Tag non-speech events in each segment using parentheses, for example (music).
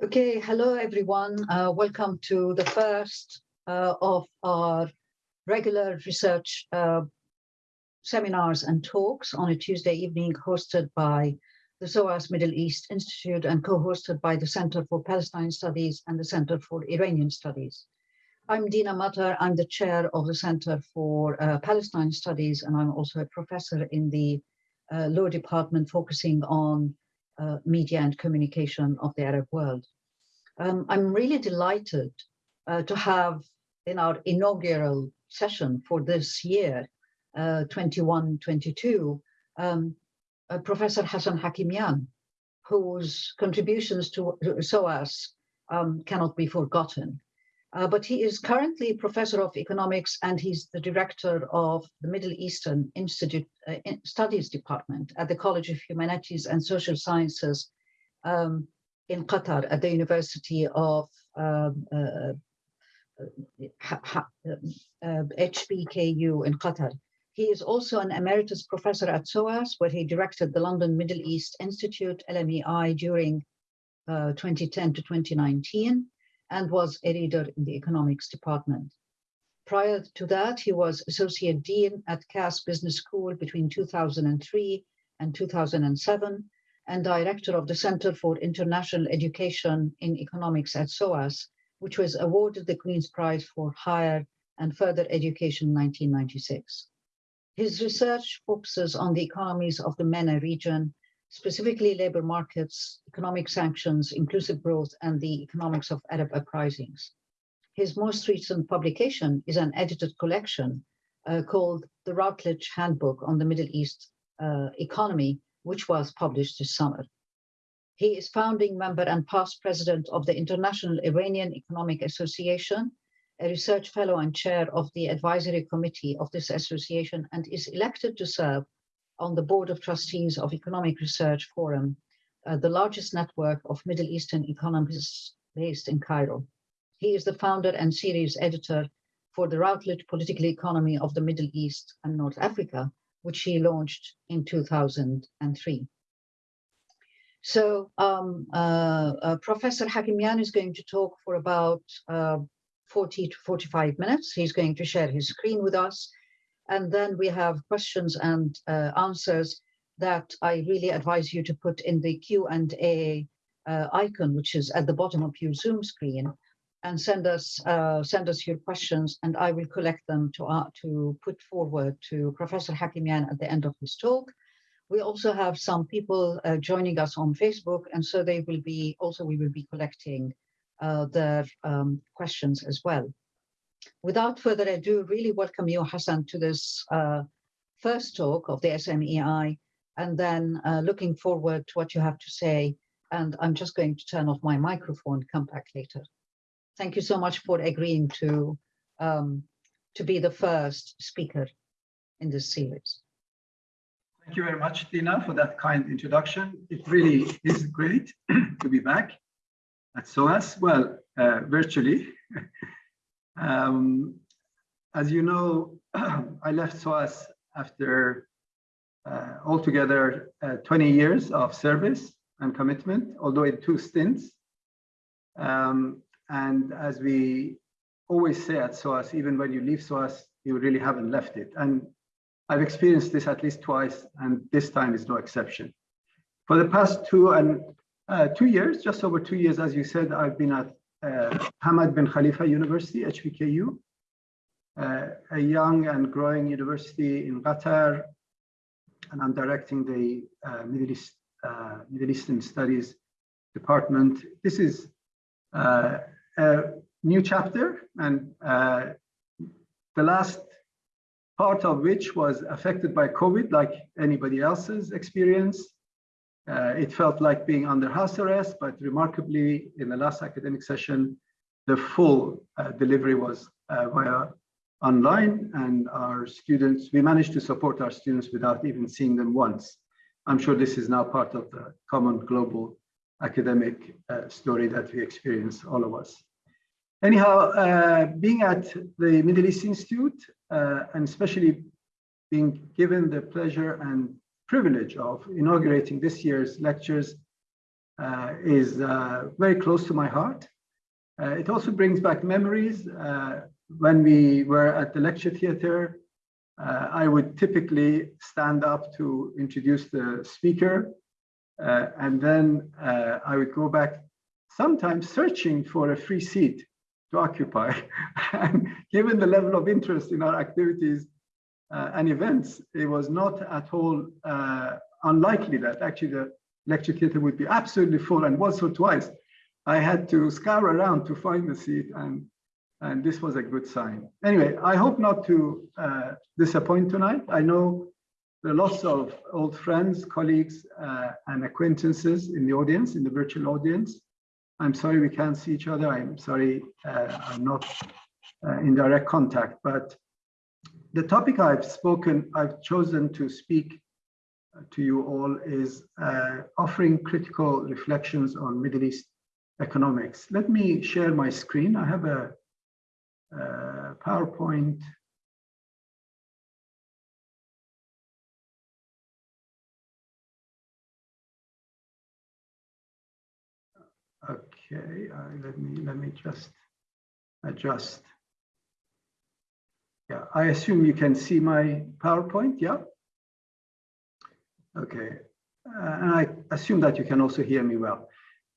Okay, hello everyone. Uh, welcome to the first uh, of our regular research uh, seminars and talks on a Tuesday evening hosted by the SOAS Middle East Institute and co-hosted by the Center for Palestine Studies and the Center for Iranian Studies. I'm Dina Matar, I'm the chair of the Center for uh, Palestine Studies and I'm also a professor in the uh, law department focusing on uh, media and communication of the Arab world. Um, I'm really delighted uh, to have in our inaugural session for this year, 21-22, uh, um, uh, Professor Hassan Hakimian, whose contributions to, SOAS um, cannot be forgotten. Uh, but he is currently professor of economics and he's the director of the Middle Eastern Institute uh, Studies Department at the College of Humanities and Social Sciences um, in Qatar at the University of um, uh, HBKU uh, in Qatar. He is also an emeritus professor at SOAS, where he directed the London Middle East Institute, LMEI, during uh, 2010 to 2019 and was a reader in the economics department. Prior to that, he was associate dean at Cass Business School between 2003 and 2007, and director of the Center for International Education in Economics at SOAS, which was awarded the Queen's Prize for Higher and Further Education in 1996. His research focuses on the economies of the MENA region specifically labor markets, economic sanctions, inclusive growth, and the economics of Arab uprisings. His most recent publication is an edited collection uh, called The Routledge Handbook on the Middle East uh, Economy, which was published this summer. He is founding member and past president of the International Iranian Economic Association, a research fellow and chair of the advisory committee of this association, and is elected to serve on the Board of Trustees of Economic Research Forum, uh, the largest network of Middle Eastern economists based in Cairo. He is the founder and series editor for the Routledge Political Economy of the Middle East and North Africa, which he launched in 2003. So um, uh, uh, Professor Hakimian is going to talk for about uh, 40 to 45 minutes. He's going to share his screen with us and then we have questions and uh, answers that I really advise you to put in the Q&A uh, icon, which is at the bottom of your Zoom screen, and send us uh, send us your questions, and I will collect them to uh, to put forward to Professor Hakimian at the end of his talk. We also have some people uh, joining us on Facebook, and so they will be also we will be collecting uh, their um, questions as well without further ado, really welcome you, Hassan, to this uh, first talk of the SMEI, and then uh, looking forward to what you have to say. And I'm just going to turn off my microphone, come back later. Thank you so much for agreeing to, um, to be the first speaker in this series. Thank you very much, Dina, for that kind introduction. It really is great (clears throat) to be back at SOAS, well, uh, virtually. (laughs) Um, as you know, (clears throat) I left SOAS after uh, altogether uh, 20 years of service and commitment, although in two stints. Um, and as we always say at SOAS, even when you leave SOAS, you really haven't left it. And I've experienced this at least twice, and this time is no exception. For the past two and uh, two years, just over two years, as you said, I've been at Hamad bin Khalifa University, HBKU, uh, a young and growing university in Qatar, and I'm directing the uh, Middle, East, uh, Middle Eastern Studies Department. This is uh, a new chapter, and uh, the last part of which was affected by COVID, like anybody else's experience. Uh, it felt like being under house arrest, but remarkably, in the last academic session, the full uh, delivery was uh, via online and our students, we managed to support our students without even seeing them once. I'm sure this is now part of the common global academic uh, story that we experience, all of us. Anyhow, uh, being at the Middle East Institute, uh, and especially being given the pleasure and privilege of inaugurating this year's lectures uh, is uh, very close to my heart. Uh, it also brings back memories. Uh, when we were at the lecture theater, uh, I would typically stand up to introduce the speaker, and then I would go back, sometimes searching for a free seat to occupy. (laughs) and given the level of interest in our activities uh, and events, it was not at all uh, unlikely that actually the lecture theater would be absolutely full and once or twice I had to scour around to find the seat and and this was a good sign. Anyway, I hope not to uh, disappoint tonight. I know are lots of old friends, colleagues, uh, and acquaintances in the audience, in the virtual audience. I'm sorry we can't see each other. I'm sorry uh, I'm not uh, in direct contact, but the topic I've spoken, I've chosen to speak to you all is uh, offering critical reflections on Middle East economics. Let me share my screen. I have a, a PowerPoint. Okay, uh, let me let me just adjust. Yeah, I assume you can see my PowerPoint, yeah? Okay, uh, and I assume that you can also hear me well.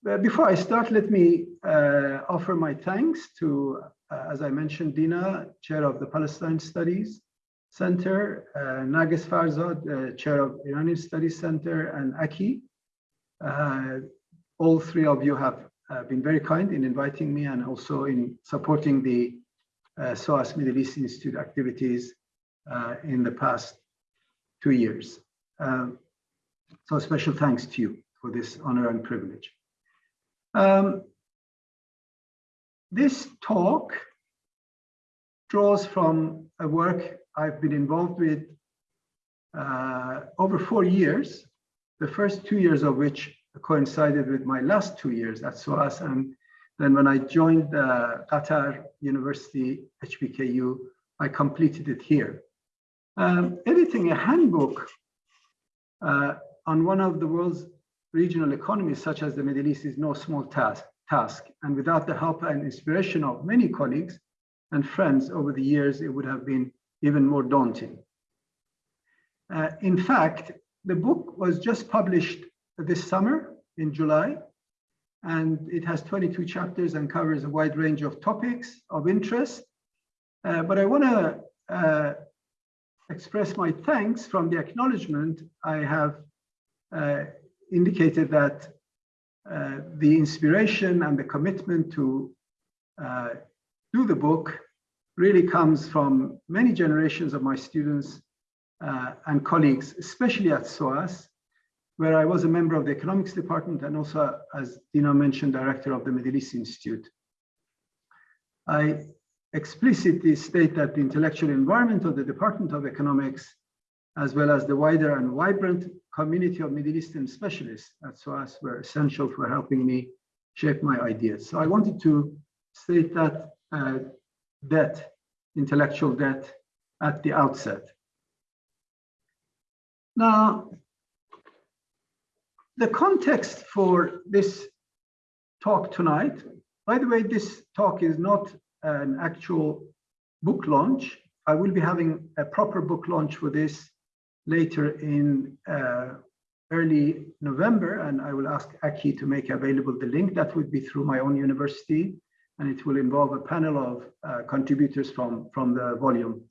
But before I start, let me uh, offer my thanks to, uh, as I mentioned, Dina, chair of the Palestine Studies Center, uh, Narges Farzad, uh, chair of Iranian Studies Center, and Aki. Uh, all three of you have been very kind in inviting me and also in supporting the uh, SOAS Middle East Institute activities uh, in the past two years. Um, so special thanks to you for this honor and privilege. Um, this talk draws from a work I've been involved with uh, over four years, the first two years of which coincided with my last two years at SOAS and then when I joined uh, Qatar University, HBKU, I completed it here. Um, editing a handbook uh, on one of the world's regional economies, such as the Middle East, is no small task, task. And without the help and inspiration of many colleagues and friends over the years, it would have been even more daunting. Uh, in fact, the book was just published this summer in July, and it has 22 chapters and covers a wide range of topics of interest. Uh, but I want to uh, express my thanks from the acknowledgement I have uh, indicated that uh, the inspiration and the commitment to uh, do the book really comes from many generations of my students uh, and colleagues, especially at SOAS, where I was a member of the economics department and also, as Dina mentioned, director of the Middle East Institute. I explicitly state that the intellectual environment of the Department of Economics, as well as the wider and vibrant community of Middle Eastern specialists at SOAS were essential for helping me shape my ideas. So I wanted to state that uh, debt, intellectual debt at the outset. Now, the context for this talk tonight, by the way, this talk is not an actual book launch. I will be having a proper book launch for this later in uh, early November, and I will ask Aki to make available the link. That would be through my own university, and it will involve a panel of uh, contributors from, from the volume.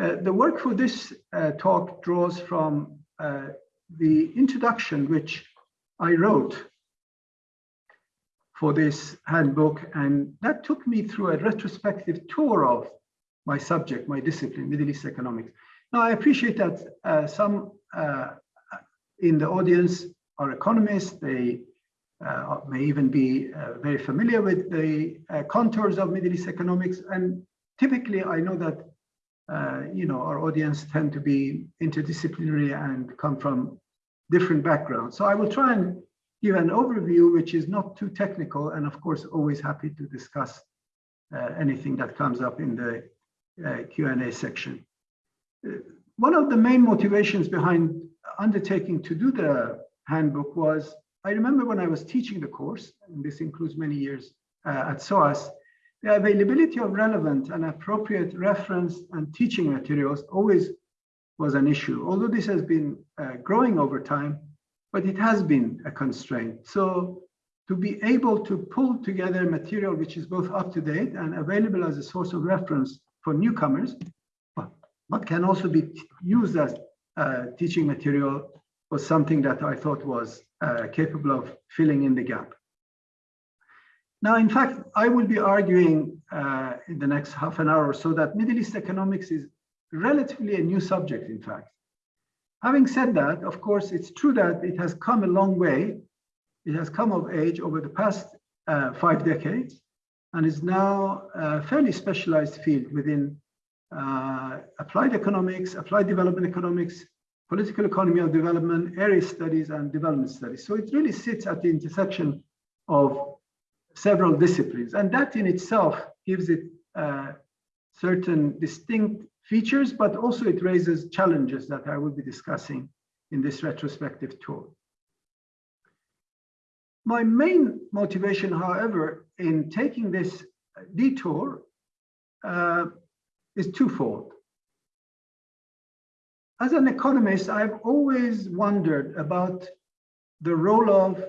Uh, the work for this uh, talk draws from uh, the introduction, which I wrote for this handbook, and that took me through a retrospective tour of my subject, my discipline, Middle East economics. Now, I appreciate that uh, some uh, in the audience are economists. They uh, may even be uh, very familiar with the uh, contours of Middle East economics. And typically, I know that uh, you know our audience tend to be interdisciplinary and come from different backgrounds. So I will try and give an overview, which is not too technical, and of course, always happy to discuss uh, anything that comes up in the uh, Q&A section. Uh, one of the main motivations behind undertaking to do the handbook was I remember when I was teaching the course, and this includes many years uh, at SOAS, the availability of relevant and appropriate reference and teaching materials always was an issue. Although this has been uh, growing over time, but it has been a constraint. So to be able to pull together material which is both up to date and available as a source of reference for newcomers, but can also be used as uh, teaching material was something that I thought was uh, capable of filling in the gap. Now, in fact, I will be arguing uh, in the next half an hour or so that Middle East economics is relatively a new subject, in fact. Having said that, of course, it's true that it has come a long way. It has come of age over the past uh, five decades and is now a fairly specialized field within uh, applied economics, applied development economics, political economy of development, area studies, and development studies. So it really sits at the intersection of several disciplines. And that in itself gives it uh, certain distinct features, but also it raises challenges that I will be discussing in this retrospective tour. My main motivation, however, in taking this detour uh, is twofold. As an economist, I've always wondered about the role of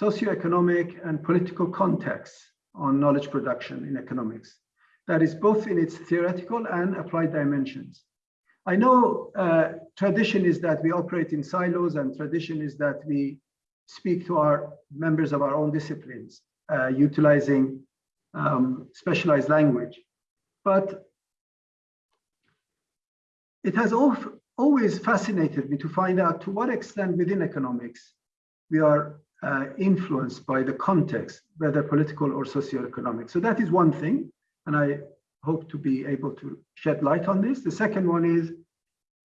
socioeconomic and political context on knowledge production in economics. That is both in its theoretical and applied dimensions. I know uh, tradition is that we operate in silos and tradition is that we speak to our members of our own disciplines, uh, utilizing um, specialized language. But it has always fascinated me to find out to what extent within economics we are uh, influenced by the context, whether political or socio-economic. So that is one thing, and I hope to be able to shed light on this. The second one is,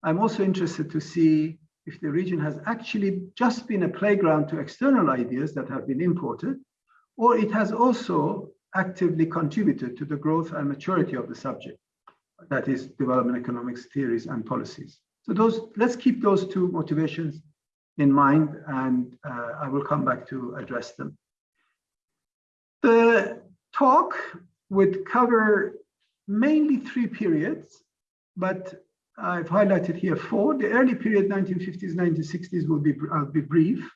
I'm also interested to see if the region has actually just been a playground to external ideas that have been imported, or it has also actively contributed to the growth and maturity of the subject, that is development economics theories and policies. So those, let's keep those two motivations in mind and uh, I will come back to address them. The talk would cover mainly three periods, but I've highlighted here four. The early period, 1950s, 1960s, will be, I'll be brief.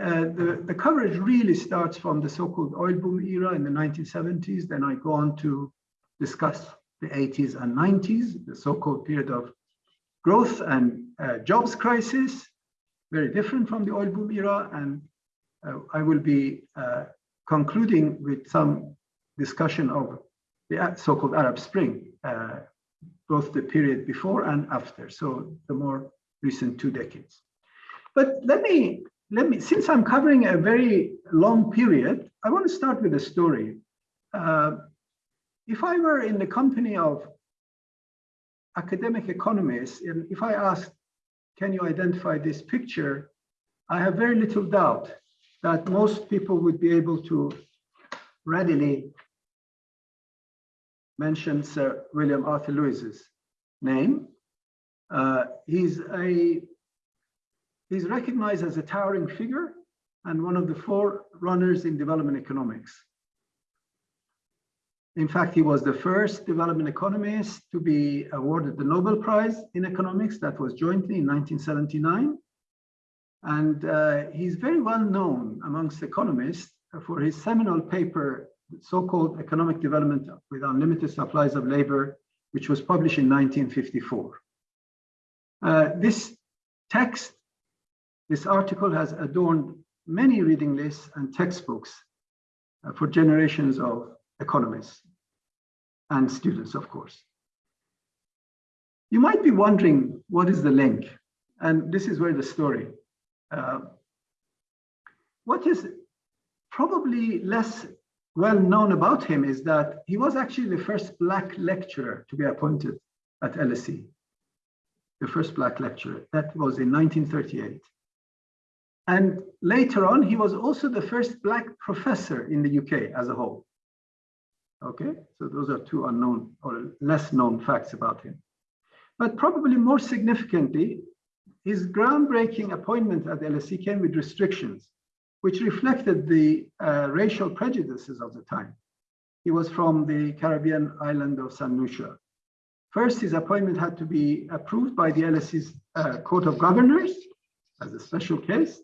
Uh, the, the coverage really starts from the so-called oil boom era in the 1970s. Then I go on to discuss the 80s and 90s, the so-called period of growth and uh, jobs crisis, very different from the oil boom era. And uh, I will be uh, concluding with some discussion of the so-called Arab Spring, uh, both the period before and after, so the more recent two decades. But let me, let me, since I'm covering a very long period, I want to start with a story. Uh, if I were in the company of academic economists, and if I asked, can you identify this picture? I have very little doubt that most people would be able to readily mention Sir William Arthur Lewis's name. Uh, he's a he's recognized as a towering figure and one of the four runners in development economics. In fact, he was the first development economist to be awarded the Nobel Prize in economics that was jointly in 1979. And uh, he's very well known amongst economists for his seminal paper so-called economic development with unlimited supplies of labor, which was published in 1954. Uh, this text, this article has adorned many reading lists and textbooks uh, for generations of economists and students, of course. You might be wondering, what is the link? And this is where the story. Uh, what is probably less well known about him is that he was actually the first black lecturer to be appointed at LSE, the first black lecturer. That was in 1938. And later on, he was also the first black professor in the UK as a whole. Okay, so those are two unknown or less known facts about him. But probably more significantly, his groundbreaking appointment at LSE came with restrictions, which reflected the uh, racial prejudices of the time. He was from the Caribbean island of San Lucia. First, his appointment had to be approved by the LSE's uh, Court of Governors as a special case.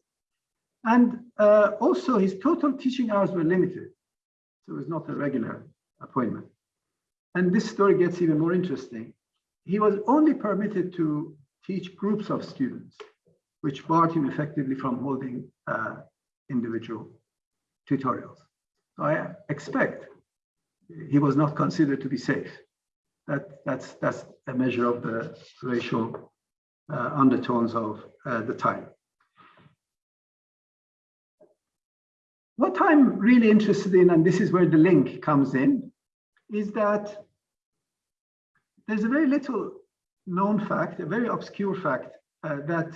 And uh, also his total teaching hours were limited. So it was not a regular appointment. And this story gets even more interesting. He was only permitted to teach groups of students, which barred him effectively from holding uh, individual tutorials. So I expect he was not considered to be safe. That, that's, that's a measure of the racial uh, undertones of uh, the time. What I'm really interested in, and this is where the link comes in, is that there's a very little known fact, a very obscure fact, uh, that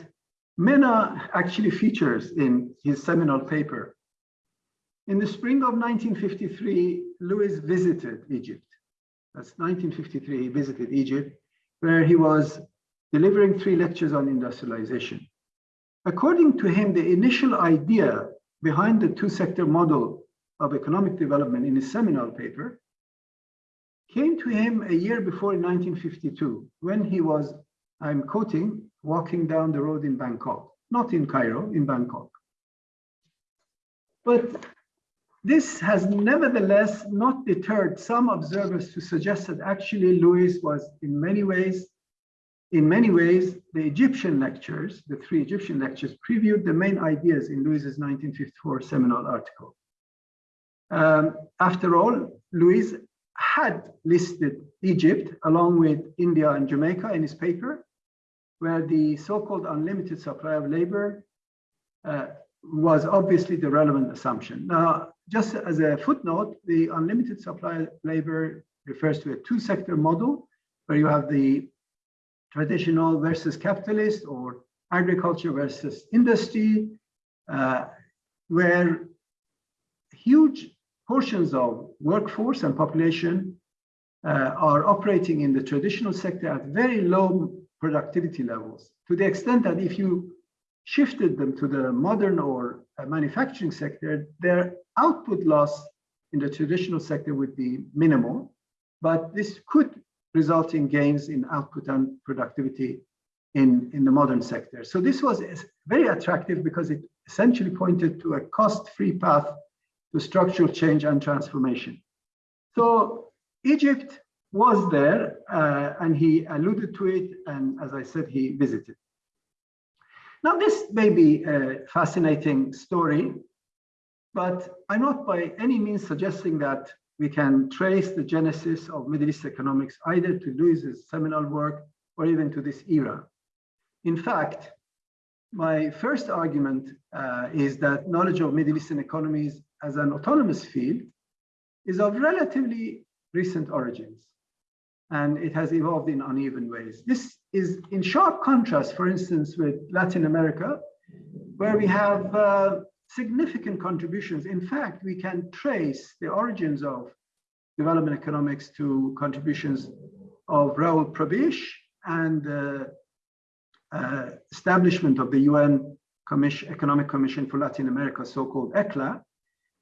Mena actually features in his seminal paper. In the spring of 1953, Lewis visited Egypt. That's 1953, he visited Egypt, where he was delivering three lectures on industrialization. According to him, the initial idea behind the two-sector model of economic development in his seminal paper came to him a year before in 1952, when he was, I'm quoting, walking down the road in Bangkok, not in Cairo, in Bangkok. But this has nevertheless not deterred some observers to suggest that actually Lewis was in many ways, in many ways, the Egyptian lectures, the three Egyptian lectures previewed the main ideas in Lewis's 1954 seminal article. Um, after all, Lewis had listed Egypt along with India and Jamaica in his paper, where the so-called unlimited supply of labor uh, was obviously the relevant assumption. Now, just as a footnote, the unlimited supply of labor refers to a two-sector model where you have the traditional versus capitalist or agriculture versus industry, uh, where huge portions of workforce and population uh, are operating in the traditional sector at very low productivity levels to the extent that if you shifted them to the modern or uh, manufacturing sector, their output loss in the traditional sector would be minimal, but this could result in gains in output and productivity in, in the modern sector. So this was very attractive because it essentially pointed to a cost-free path to structural change and transformation. So Egypt was there uh, and he alluded to it and as I said, he visited. Now this may be a fascinating story, but I'm not by any means suggesting that we can trace the genesis of Middle East economics either to Lewis's seminal work or even to this era. In fact, my first argument uh, is that knowledge of Middle Eastern economies as an autonomous field is of relatively recent origins and it has evolved in uneven ways. This is in sharp contrast, for instance, with Latin America, where we have uh, significant contributions. In fact, we can trace the origins of development economics to contributions of Raoul Prebisch and uh, uh, establishment of the UN Commission, Economic Commission for Latin America, so-called ECLA,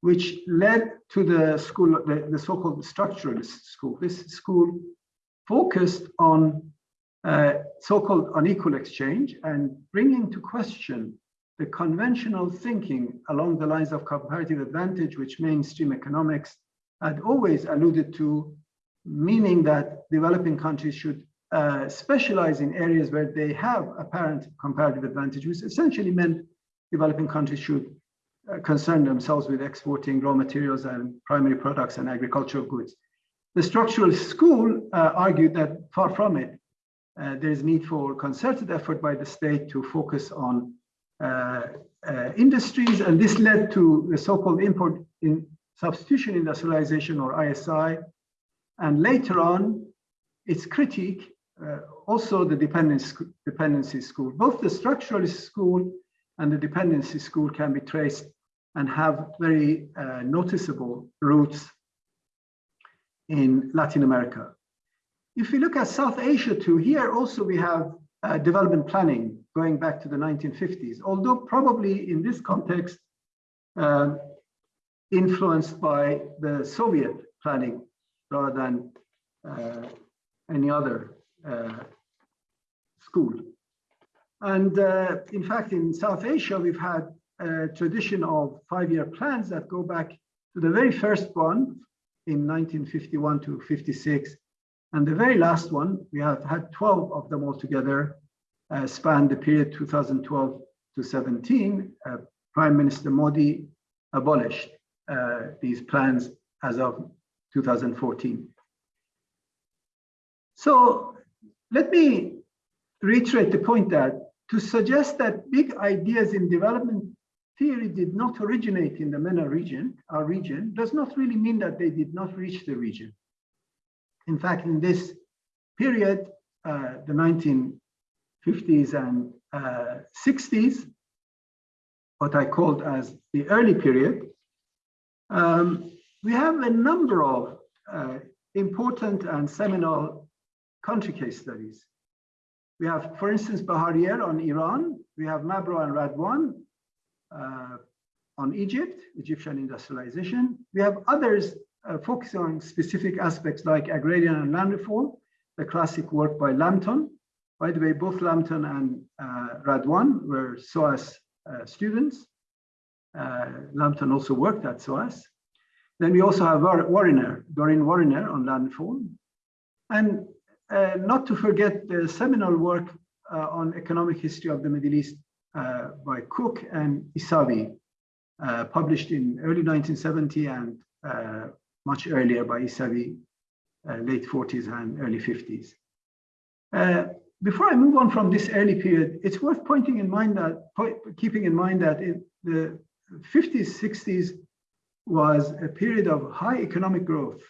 which led to the school, the, the so-called structuralist school. This school focused on uh, so-called unequal exchange and bringing to question the conventional thinking along the lines of comparative advantage, which mainstream economics had always alluded to, meaning that developing countries should uh, specialize in areas where they have apparent comparative advantage, which essentially meant developing countries should uh, concern themselves with exporting raw materials and primary products and agricultural goods. The structural school uh, argued that far from it, uh, there is need for concerted effort by the state to focus on uh, uh, industries, and this led to the so-called import in substitution industrialization or ISI, and later on, its critique, uh, also the dependency, dependency school. Both the structuralist school and the dependency school can be traced and have very uh, noticeable roots in Latin America. If we look at South Asia too, here also we have uh, development planning going back to the 1950s, although probably in this context, uh, influenced by the Soviet planning rather than uh, any other uh, school. And uh, in fact, in South Asia, we've had a tradition of five-year plans that go back to the very first one in 1951 to 56. And the very last one, we have had 12 of them altogether, uh, span the period 2012 to 17. Uh, Prime Minister Modi abolished uh, these plans as of 2014. So let me reiterate the point that to suggest that big ideas in development theory did not originate in the MENA region, our region, does not really mean that they did not reach the region. In fact, in this period, uh, the 1950s and uh, 60s, what I called as the early period, um, we have a number of uh, important and seminal country case studies. We have, for instance, Bharier on Iran. We have Mabro and Radwan on Egypt, Egyptian industrialization. We have others uh, focusing on specific aspects like agrarian and land reform, the classic work by Lambton. By the way, both Lambton and uh, Radwan were SOAS uh, students. Uh, Lambton also worked at SOAS. Then we also have Warriner, Doreen Warriner on land reform. And uh, not to forget the seminal work uh, on economic history of the Middle East uh, by Cook and Issawi, uh, published in early 1970 and uh, much earlier by Issawi, uh, late 40s and early 50s. before I move on from this early period, it's worth pointing in mind that, keeping in mind that in the 50s, 60s was a period of high economic growth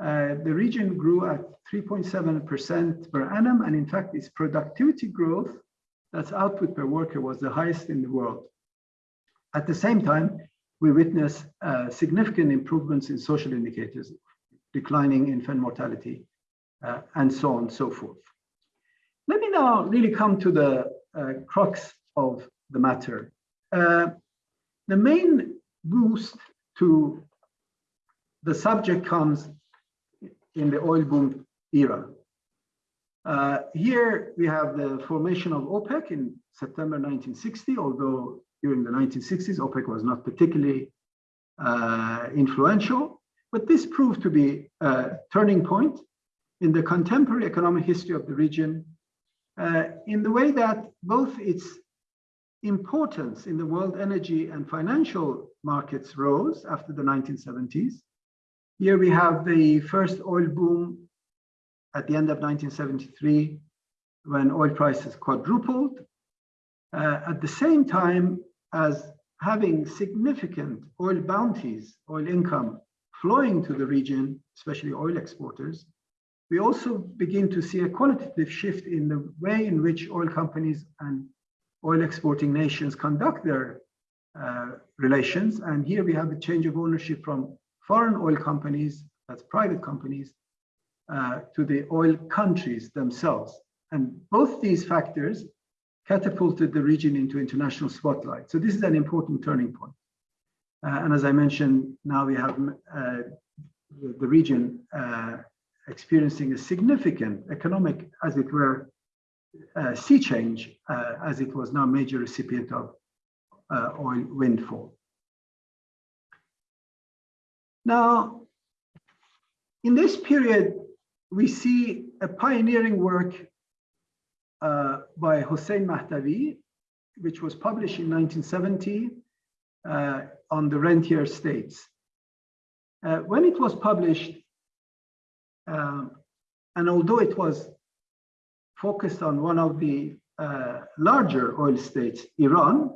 uh, the region grew at 3.7% per annum, and in fact, its productivity growth, that's output per worker, was the highest in the world. At the same time, we witness uh, significant improvements in social indicators, declining infant mortality, uh, and so on and so forth. Let me now really come to the uh, crux of the matter. Uh, the main boost to the subject comes in the oil boom era. Uh, here we have the formation of OPEC in September 1960, although during the 1960s, OPEC was not particularly uh, influential, but this proved to be a turning point in the contemporary economic history of the region uh, in the way that both its importance in the world energy and financial markets rose after the 1970s, here we have the first oil boom at the end of 1973 when oil prices quadrupled. Uh, at the same time as having significant oil bounties, oil income flowing to the region, especially oil exporters, we also begin to see a qualitative shift in the way in which oil companies and oil exporting nations conduct their uh, relations. And here we have a change of ownership from foreign oil companies, that's private companies, uh, to the oil countries themselves. And both these factors catapulted the region into international spotlight. So this is an important turning point. Uh, and as I mentioned, now we have uh, the, region uh, experiencing a significant economic, as it were, uh, sea change, uh, as it was now a major recipient of oil windfall. Now, in this period, we see a pioneering work uh, by Hossein Mahdavi, which was published in 1970 uh, on the rentier states. Uh, when it was published, um, and although it was focused on one of the uh, larger oil states, Iran,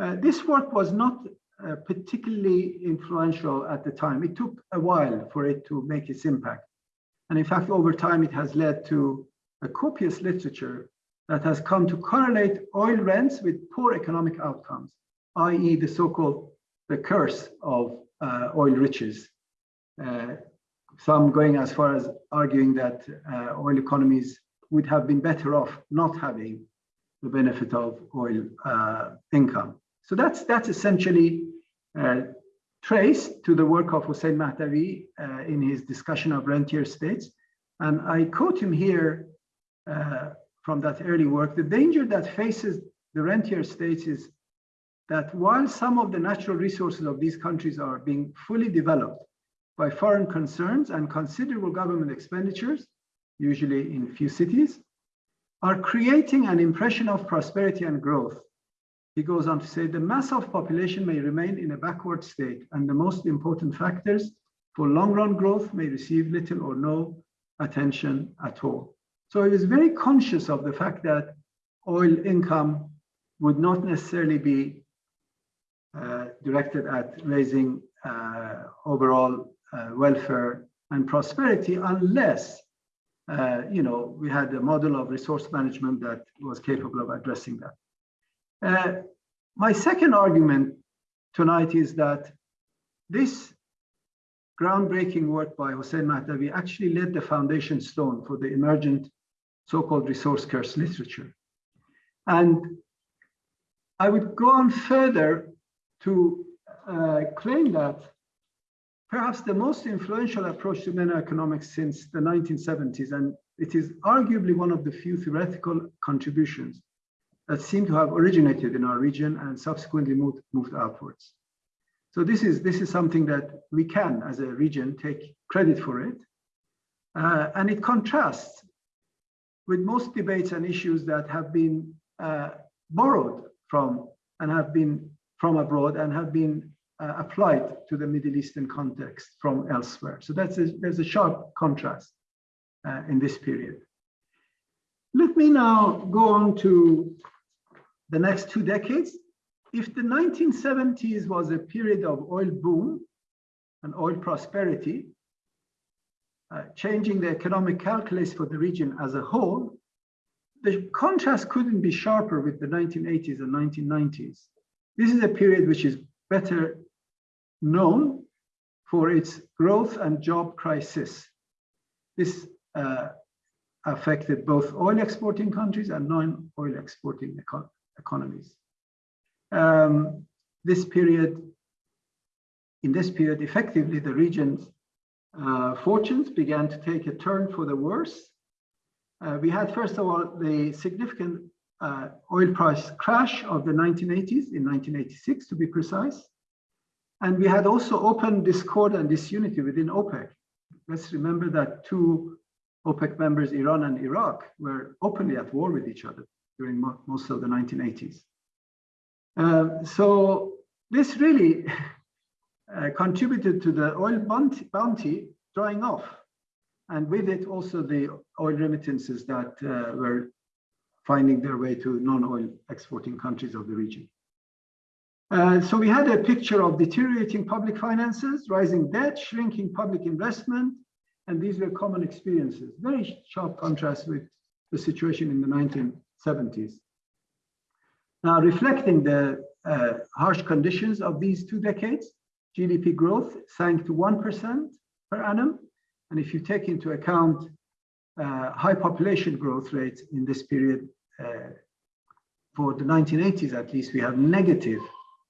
uh, this work was not uh, particularly influential at the time. It took a while for it to make its impact. And in fact, over time, it has led to a copious literature that has come to correlate oil rents with poor economic outcomes, i.e. the so-called the curse of uh, oil riches. Uh, some going as far as arguing that uh, oil economies would have been better off not having the benefit of oil uh, income. So that's that's essentially uh, traced to the work of Hussein Mahdavi uh, in his discussion of rentier states. And I quote him here uh, from that early work, the danger that faces the rentier states is that while some of the natural resources of these countries are being fully developed by foreign concerns and considerable government expenditures, usually in few cities, are creating an impression of prosperity and growth. He goes on to say the mass of population may remain in a backward state and the most important factors for long run growth may receive little or no attention at all. So he was very conscious of the fact that oil income would not necessarily be uh, directed at raising uh, overall uh, welfare and prosperity unless uh, you know, we had a model of resource management that was capable of addressing that. Uh, my second argument tonight is that this groundbreaking work by Hossein Mahdavi actually laid the foundation stone for the emergent so-called resource curse literature. And I would go on further to uh, claim that perhaps the most influential approach to MENA economics since the 1970s, and it is arguably one of the few theoretical contributions that seem to have originated in our region and subsequently moved, moved outwards. So this is, this is something that we can, as a region, take credit for it. Uh, and it contrasts with most debates and issues that have been uh, borrowed from and have been from abroad and have been uh, applied to the Middle Eastern context from elsewhere. So that's a, there's a sharp contrast uh, in this period. Let me now go on to the next two decades. If the 1970s was a period of oil boom and oil prosperity, uh, changing the economic calculus for the region as a whole, the contrast couldn't be sharper with the 1980s and 1990s. This is a period which is better known for its growth and job crisis. This uh, affected both oil exporting countries and non-oil exporting econ economies. Um, this period, in this period, effectively the region's uh, fortunes began to take a turn for the worse. Uh, we had, first of all, the significant uh, oil price crash of the 1980s, in 1986 to be precise. And we had also open discord and disunity within OPEC. Let's remember that two OPEC members, Iran and Iraq, were openly at war with each other during mo most of the 1980s. Uh, so this really (laughs) uh, contributed to the oil bounty, drying off. And with it also the oil remittances that uh, were finding their way to non-oil exporting countries of the region. Uh, so we had a picture of deteriorating public finances, rising debt, shrinking public investment, and these were common experiences. Very sharp contrast with the situation in the 1970s. Now, reflecting the uh, harsh conditions of these two decades, GDP growth sank to 1% per annum. And if you take into account uh, high population growth rates in this period, uh, for the 1980s at least, we have negative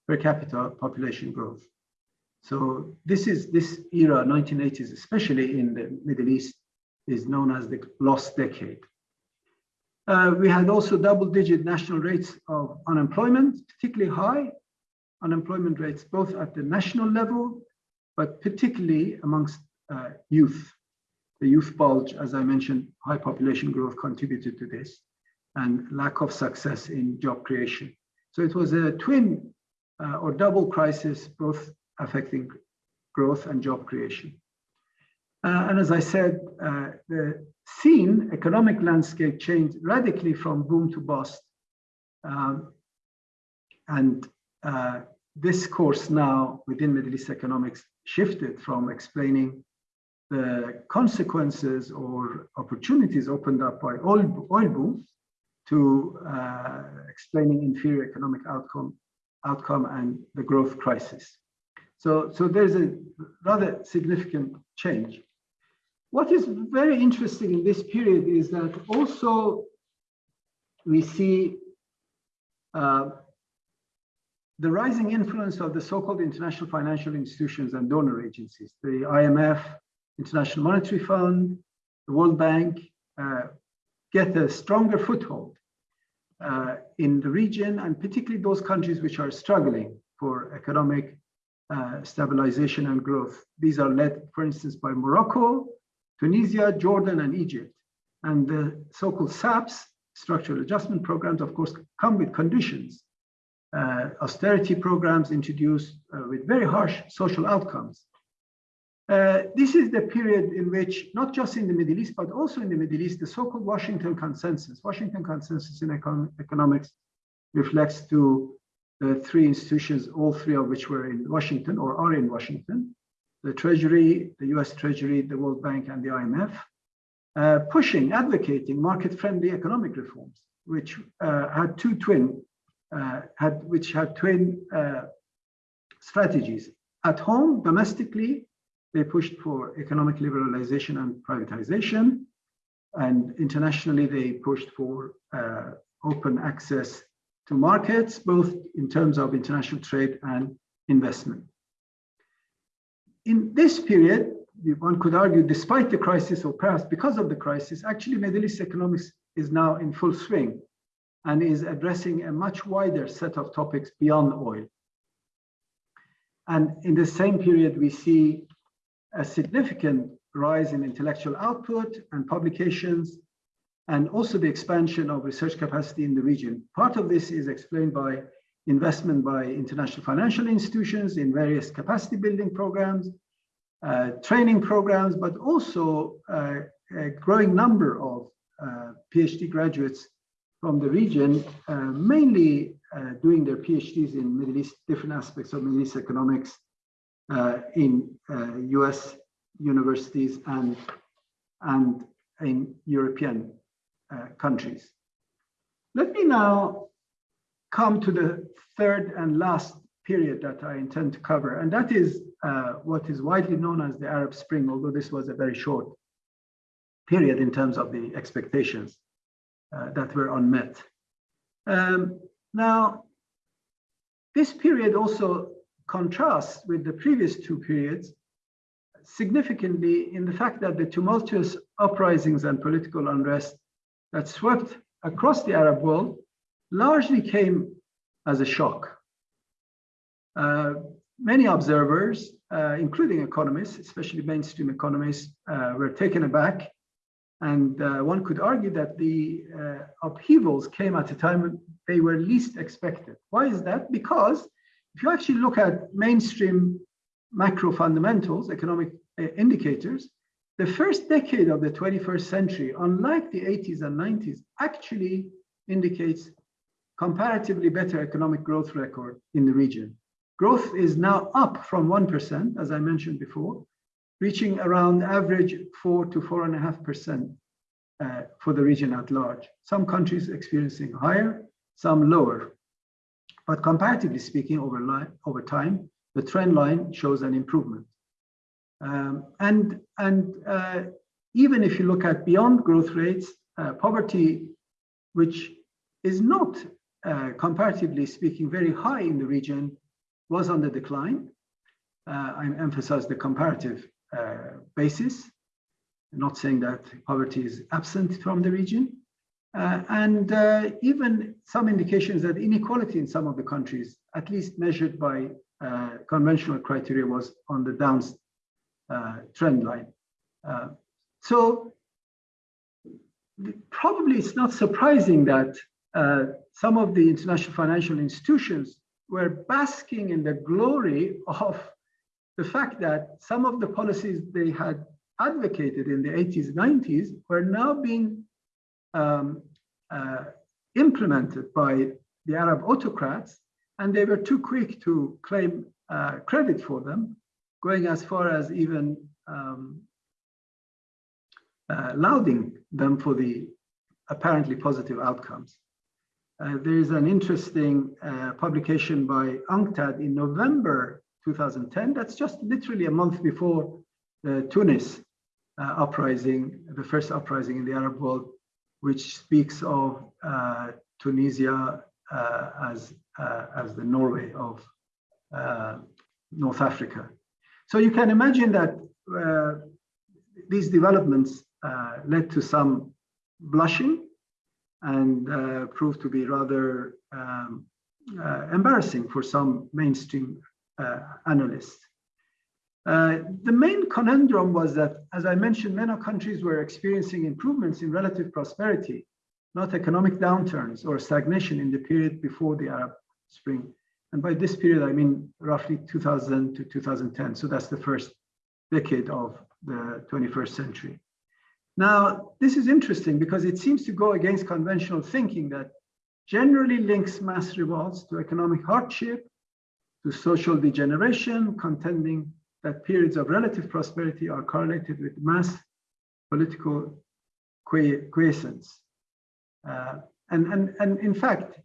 per capita population growth. So this is this era, 1980s, especially in the Middle East, is known as the lost decade. Uh, we had also double-digit national rates of unemployment, particularly high unemployment rates, both at the national level, but particularly amongst uh, youth. The youth bulge, as I mentioned, high population growth contributed to this, and lack of success in job creation. So it was a twin uh, or double crisis, both affecting growth and job creation. Uh, and as I said, uh, the scene, economic landscape changed radically from boom to bust. Um, and uh, this course now within Middle East economics shifted from explaining the consequences or opportunities opened up by oil, oil boom to uh, explaining inferior economic outcome outcome and the growth crisis. So, so there's a rather significant change. What is very interesting in this period is that also we see Uh, the rising influence of the so-called international financial institutions and donor agencies, the IMF, International Monetary Fund, the World Bank, uh, get a stronger foothold uh, in the region and particularly those countries which are struggling for economic uh, stabilization and growth. These are led, for instance, by Morocco, Tunisia, Jordan, and Egypt. And the so-called SAPs, structural adjustment programs, of course, come with conditions. Uh, austerity programs introduced uh, with very harsh social outcomes. Uh, this is the period in which, not just in the Middle East, but also in the Middle East, the so-called Washington Consensus. Washington Consensus in econ economics reflects to the three institutions, all three of which were in Washington or are in Washington, the Treasury, the US Treasury, the World Bank, and the IMF, uh, pushing, advocating market-friendly economic reforms, which uh, had two twin, uh, had which had twin uh, strategies. At home, domestically, they pushed for economic liberalization and privatization. And internationally, they pushed for uh, open access to markets, both in terms of international trade and investment. In this period, one could argue, despite the crisis, or perhaps because of the crisis, actually Middle East economics is now in full swing and is addressing a much wider set of topics beyond oil. And in the same period, we see a significant rise in intellectual output and publications, and also the expansion of research capacity in the region. Part of this is explained by investment by international financial institutions in various capacity building programs, uh, training programs, but also uh, a growing number of uh, PhD graduates from the region, uh, mainly uh, doing their PhDs in Middle East, different aspects of Middle East economics, uh, in US universities and, and in European countries. Let me now come to the third and last period that I intend to cover, and that is uh, what is widely known as the Arab Spring, although this was a very short period in terms of the expectations uh, that were unmet. Um, now, this period also contrasts with the previous two periods significantly in the fact that the tumultuous uprisings and political unrest that swept across the Arab world largely came as a shock. Uh, many observers, uh, including economists, especially mainstream economists, uh, were taken aback. And uh, one could argue that the uh, upheavals came at a time when they were least expected. Why is that? Because if you actually look at mainstream macro fundamentals, economic uh, indicators, the first decade of the 21st century, unlike the 80s and 90s, actually indicates comparatively better economic growth record in the region. Growth is now up from 1%, as I mentioned before, reaching around average 4 to 4.5% uh, for the region at large. Some countries experiencing higher, some lower. But comparatively speaking, over, over time, the trend line shows an improvement. Um, and and uh, even if you look at beyond growth rates, uh, poverty, which is not uh, comparatively speaking very high in the region, was on the decline. Uh, I emphasize the comparative uh, basis, not saying that poverty is absent from the region. Uh, and uh, even some indications that inequality in some of the countries, at least measured by conventional criteria, was on the down trend line. So probably it's not surprising that uh, some of the international financial institutions were basking in the glory of the fact that some of the policies they had advocated in the 80s, 90s were now being um, uh, implemented by the Arab autocrats, and they were too quick to claim uh, credit for them, going as far as even um, uh, lauding them for the apparently positive outcomes. Uh, there is an interesting uh, publication by UNCTAD in November 2010. That's just literally a month before the Tunis uh, uprising, the first uprising in the Arab world, which speaks of uh, Tunisia as, as the Norway of North Africa. So you can imagine that these developments led to some blushing and uh, proved to be rather um, embarrassing for some mainstream analysts. Uh, the main conundrum was that, as I mentioned, many countries were experiencing improvements in relative prosperity, not economic downturns or stagnation in the period before the Arab Spring. And by this period, I mean roughly 2000 to 2010. So that's the first decade of the 21st century. Now, this is interesting because it seems to go against conventional thinking that generally links mass revolts to economic hardship, to social degeneration, contending that periods of relative prosperity are correlated with mass political quiescence. Uh, and, and, and in fact,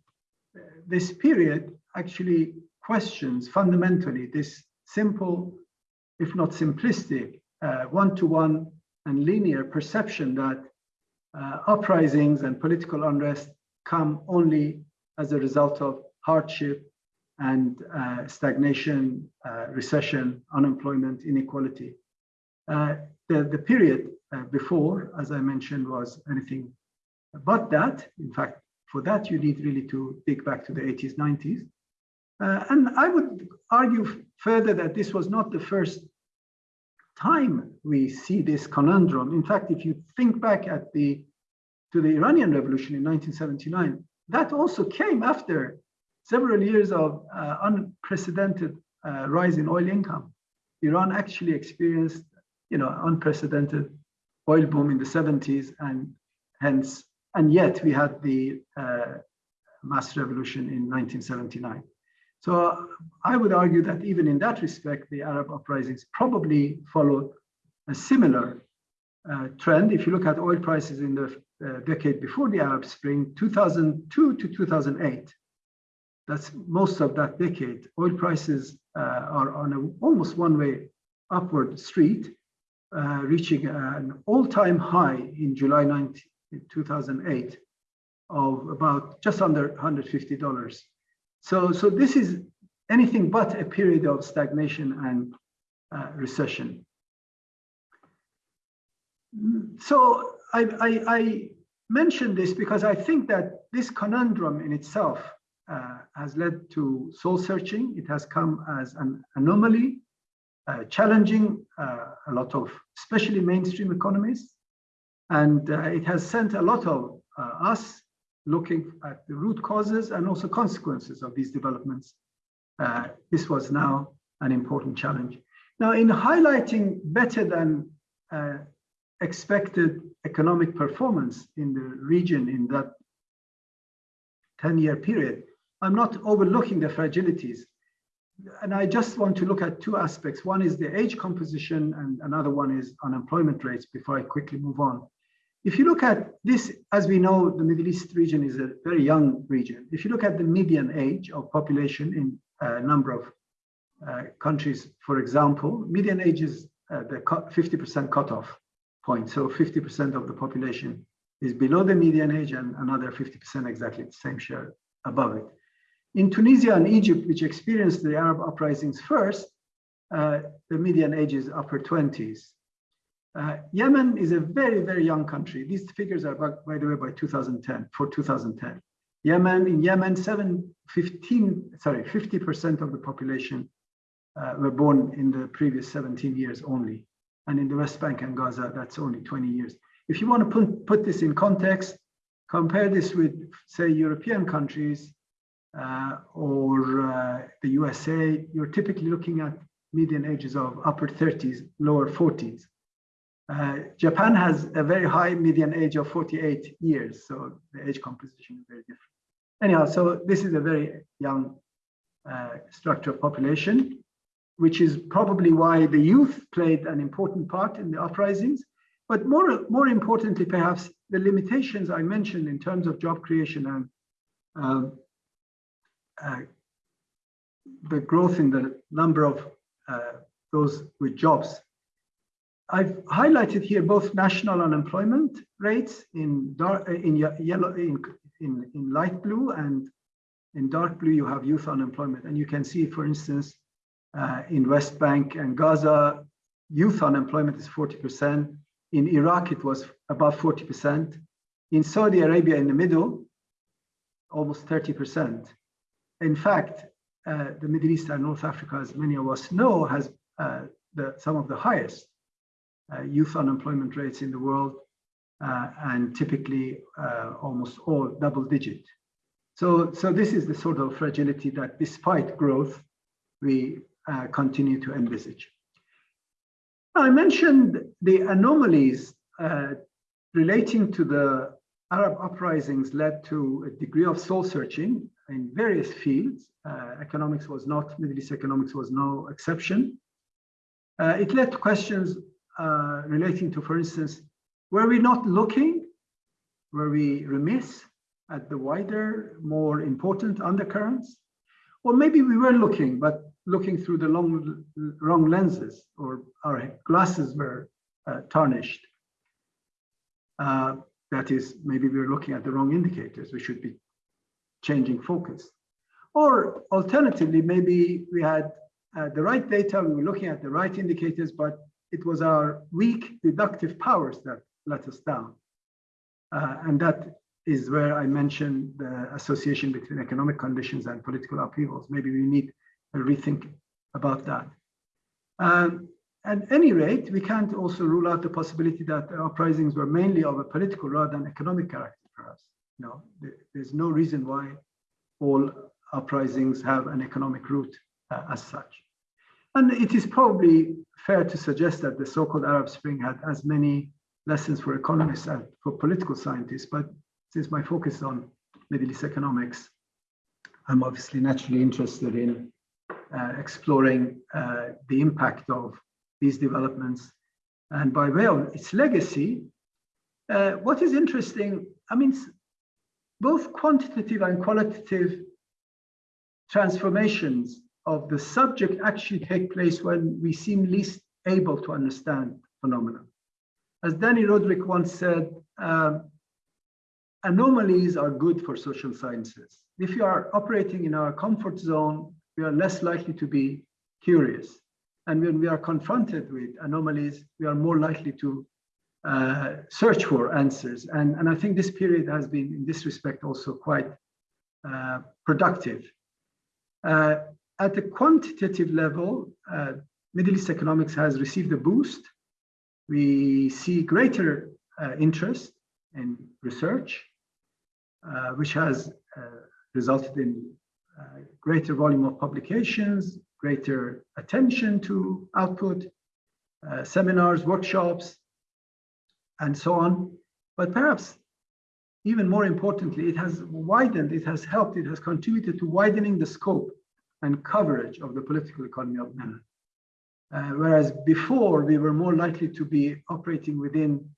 this period actually questions fundamentally this simple, if not simplistic, uh, one-to-one uh, -one and linear perception that uh, uprisings and political unrest come only as a result of hardship and uh, stagnation, uh, recession, unemployment, inequality. Uh, the, the period uh, before, as I mentioned, was anything but that. In fact, for that, you need really to dig back to the 80s, 90s. Uh, and I would argue further that this was not the first time we see this conundrum. In fact, if you think back at the to the Iranian Revolution in 1979, that also came after several years of uh, unprecedented uh, rise in oil income. Iran actually experienced, you know, unprecedented oil boom in the 70s, and hence, and yet we had the uh, mass revolution in 1979. So I would argue that even in that respect, the Arab uprisings probably followed a similar uh, trend. If you look at oil prices in the uh, decade before the Arab Spring, 2002 to 2008, that's most of that decade. Oil prices uh, are on a almost one-way upward street, uh, reaching an all-time high in July 19, 2008 of about just under $150. So, so this is anything but a period of stagnation and uh, recession. So I, I, I mention this because I think that this conundrum in itself uh, has led to soul searching. It has come as an anomaly, uh, challenging uh, a lot of, especially mainstream economists. And uh, it has sent a lot of uh, us looking at the root causes and also consequences of these developments. Uh, this was now an important challenge. Now, in highlighting better than expected economic performance in the region in that 10 year period, I'm not overlooking the fragilities. And I just want to look at two aspects. One is the age composition and another one is unemployment rates before I quickly move on. If you look at this, as we know, the Middle East region is a very young region. If you look at the median age of population in a number of uh, countries, for example, median age is uh, the 50% cutoff point. So 50% of the population is below the median age and another 50% exactly the same share above it. In Tunisia and Egypt, which experienced the Arab uprisings first, uh, the median age is upper 20s. Uh, Yemen is a very, very young country. These figures are, by, by the way, by 2010, for 2010. Yemen, in Yemen, 7, 15, sorry, 50% of the population uh, were born in the previous 17 years only. And in the West Bank and Gaza, that's only 20 years. If you want to put, put this in context, compare this with, say, European countries, uh, or uh, the USA, you're typically looking at median ages of upper 30s, lower 40s. Uh, Japan has a very high median age of 48 years, so the age composition is very different. Anyhow, so this is a very young uh, structure of population, which is probably why the youth played an important part in the uprisings. But more, more importantly, perhaps the limitations I mentioned in terms of job creation and um, uh, the growth in the number of uh, those with jobs. I've highlighted here both national unemployment rates in dark, in yellow, in, in, in light blue and In dark blue, you have youth unemployment. And you can see, for instance, uh, in West Bank and Gaza, youth unemployment is 40%. In Iraq, it was above 40%. In Saudi Arabia, in the middle, almost 30%. In fact, uh, the Middle East and North Africa, as many of us know, has uh, the, some of the highest youth unemployment rates in the world, uh, and typically uh, almost all double digit. So, so this is the sort of fragility that despite growth, we uh, continue to envisage. I mentioned the anomalies relating to the Arab uprisings led to a degree of soul searching in various fields. Uh, economics was not, Middle East economics was no exception. Uh, it led to questions uh, relating to, for instance, were we not looking? Were we remiss at the wider, more important undercurrents? Or maybe we were looking, but looking through the long, wrong lenses, or our glasses were uh, tarnished. Uh, that is, maybe we were looking at the wrong indicators. We should be changing focus. Or alternatively, maybe we had uh, the right data, we were looking at the right indicators, but it was our weak deductive powers that let us down. Uh, and that is where I mentioned the association between economic conditions and political upheavals. Maybe we need a rethink about that. Um, at any rate, we can't also rule out the possibility that the uprisings were mainly of a political rather than economic character for us. No, there's no reason why all uprisings have an economic root uh, as such. And it is probably fair to suggest that the so-called Arab Spring had as many lessons for economists as for political scientists, but since my focus is on Middle East economics, I'm obviously naturally interested in uh, exploring uh, the impact of these developments. And by way of its legacy, uh, what is interesting, I mean, both quantitative and qualitative transformations of the subject actually take place when we seem least able to understand phenomena. As Dani Rodrik once said, uh, anomalies are good for social sciences. If you are operating in our comfort zone, we are less likely to be curious. And when we are confronted with anomalies, we are more likely to uh, search for answers. And, and I think this period has been, in this respect, also quite uh, productive. Uh, at the quantitative level, uh, Middle East economics has received a boost. We see greater uh, interest in research, uh, which has resulted in greater volume of publications, greater attention to output, uh, seminars, workshops, and so on. But perhaps even more importantly, it has widened, it has helped, it has contributed to widening the scope and coverage of the political economy of MENA. Uh, whereas before we were more likely to be operating within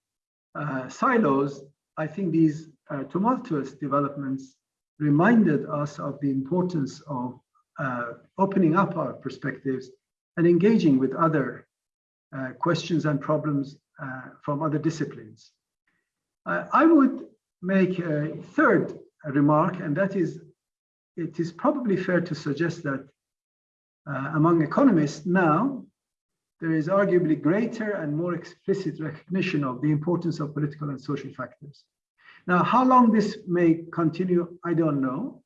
uh, silos, I think these uh, tumultuous developments reminded us of the importance of uh, opening up our perspectives and engaging with other uh, questions and problems uh, from other disciplines. I would make a third remark, and that is, it is probably fair to suggest that uh, among economists now, there is arguably greater and more explicit recognition of the importance of political and social factors. Now, how long this may continue, I don't know.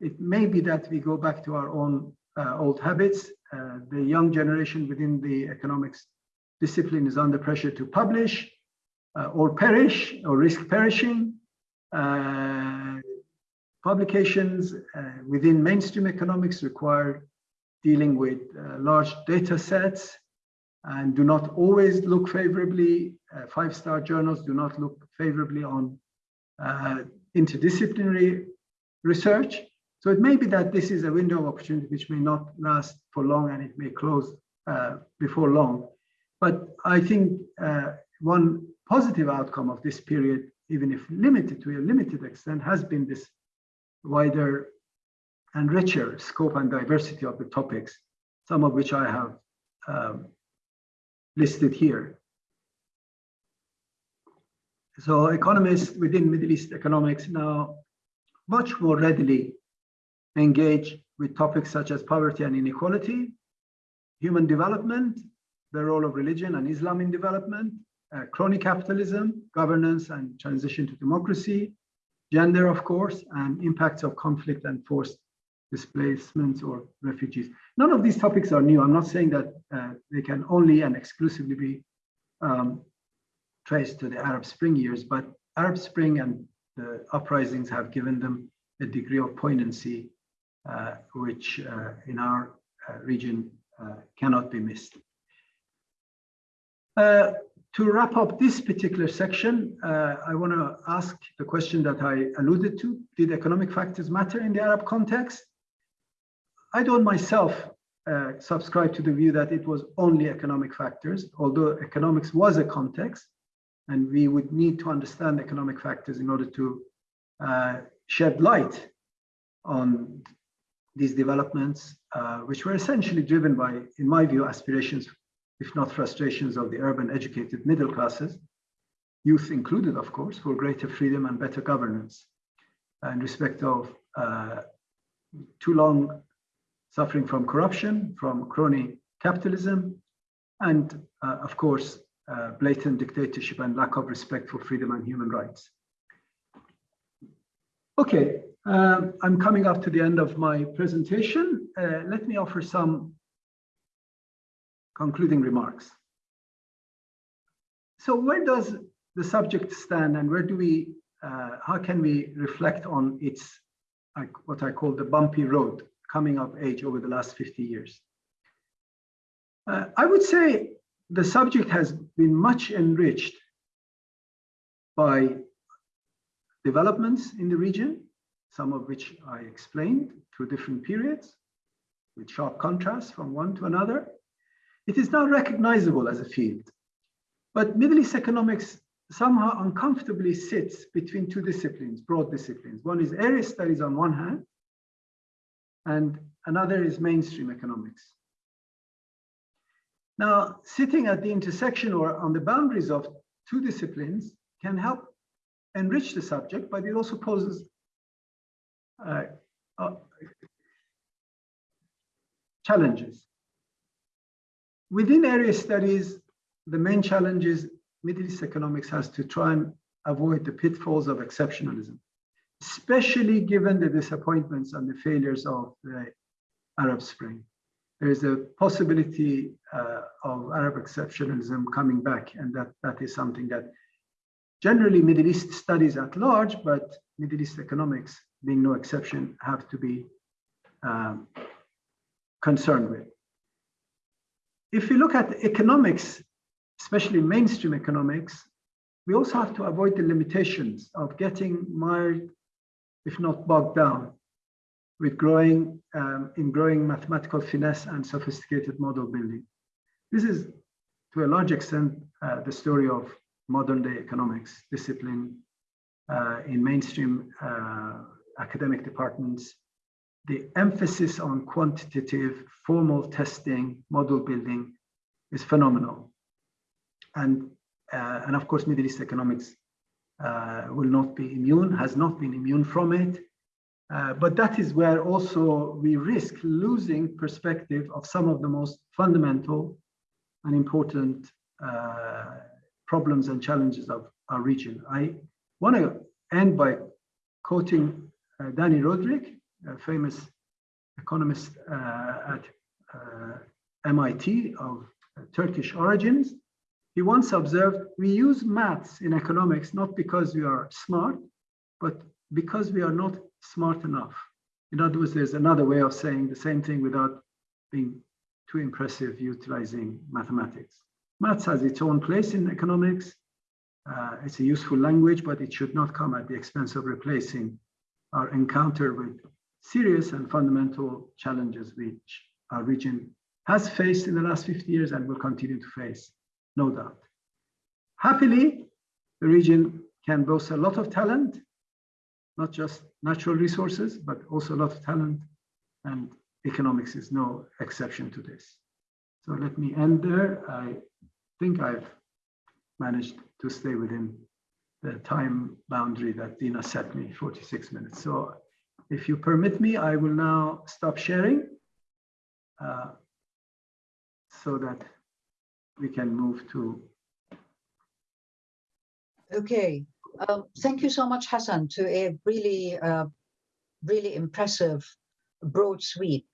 It may be that we go back to our own uh, old habits. Uh, the young generation within the economics discipline is under pressure to publish uh, or perish or risk perishing. Uh, publications uh, within mainstream economics require dealing with uh, large data sets and do not always look favorably. Five-star journals do not look favorably on interdisciplinary research. So it may be that this is a window of opportunity which may not last for long and it may close uh, before long. But I think uh, one positive outcome of this period, even if limited to a limited extent, has been this wider and richer scope and diversity of the topics, some of which I have um, listed here. So economists within Middle East economics now much more readily engage with topics such as poverty and inequality, human development, the role of religion and Islam in development, uh, crony capitalism, governance and transition to democracy, gender, of course, and impacts of conflict and forced displacements or refugees. None of these topics are new. I'm not saying that uh, they can only and exclusively be um, traced to the Arab Spring years, but Arab Spring and the uprisings have given them a degree of poignancy, uh, which uh, in our uh, region uh, cannot be missed. To wrap up this particular section, uh, I want to ask the question that I alluded to. Did economic factors matter in the Arab context? I don't myself uh, subscribe to the view that it was only economic factors, although economics was a context, and we would need to understand economic factors in order to uh, shed light on these developments, uh, which were essentially driven by, in my view, aspirations if not frustrations of the urban educated middle classes, youth included, of course, for greater freedom and better governance in respect of uh, too long suffering from corruption, from crony capitalism, and uh, of course, uh, blatant dictatorship and lack of respect for freedom and human rights. Okay, um, I'm coming up to the end of my presentation. Uh, let me offer some concluding remarks. So where does the subject stand and where do we, uh, how can we reflect on its, like what I call the bumpy road coming of age over the last 50 years? Uh, I would say the subject has been much enriched by developments in the region, some of which I explained through different periods, with sharp contrast from one to another. It is now recognizable as a field, but Middle East economics somehow uncomfortably sits between two disciplines, broad disciplines. One is area studies on one hand, and another is mainstream economics. Now, sitting at the intersection or on the boundaries of two disciplines can help enrich the subject, but it also poses uh, uh, challenges. Within area studies, the main challenge is Middle East economics has to try and avoid the pitfalls of exceptionalism, especially given the disappointments and the failures of the Arab Spring. There is a possibility uh, of Arab exceptionalism coming back, and that, that is something that generally Middle East studies at large, but Middle East economics, being no exception, have to be um, concerned with if you look at economics, especially mainstream economics, we also have to avoid the limitations of getting mired, if not bogged down, with growing um, in growing mathematical finesse and sophisticated model building. This is, to a large extent, uh, the story of modern day economics discipline uh, in mainstream uh, academic departments the emphasis on quantitative formal testing, model building is phenomenal. And, uh, and of course, Middle East economics uh, will not be immune, has not been immune from it. Uh, but that is where also we risk losing perspective of some of the most fundamental and important uh, problems and challenges of our region. I want to end by quoting uh, Dani Rodrik, a famous economist uh, at uh, MIT of Turkish origins. He once observed, we use maths in economics not because we are smart, but because we are not smart enough. In other words, there's another way of saying the same thing without being too impressive utilizing mathematics. Maths has its own place in economics. Uh, it's a useful language, but it should not come at the expense of replacing our encounter with serious and fundamental challenges which our region has faced in the last 50 years and will continue to face, no doubt. Happily, the region can boast a lot of talent, not just natural resources, but also a lot of talent, and economics is no exception to this. So let me end there. I think I've managed to stay within the time boundary that Dina set me, 46 minutes. So if you permit me, I will now stop sharing uh, so that we can move to. Okay, um, thank you so much, Hassan, to a really, uh, really impressive broad sweep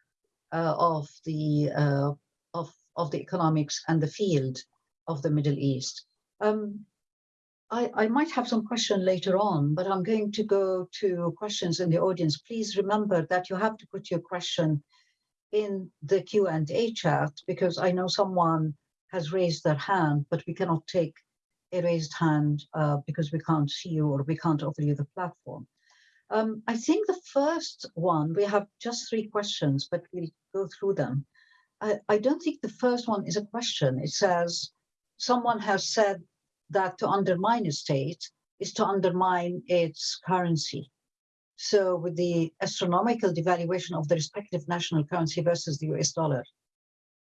uh, of the uh, of of the economics and the field of the Middle East. Um, I, I might have some question later on, but I'm going to go to questions in the audience. Please remember that you have to put your question in the Q&A chat because I know someone has raised their hand, but we cannot take a raised hand uh, because we can't see you or we can't offer you the platform. Um, I think the first one, we have just three questions, but we'll go through them. I, I don't think the first one is a question. It says, someone has said that to undermine a state is to undermine its currency. So with the astronomical devaluation of the respective national currency versus the US dollar,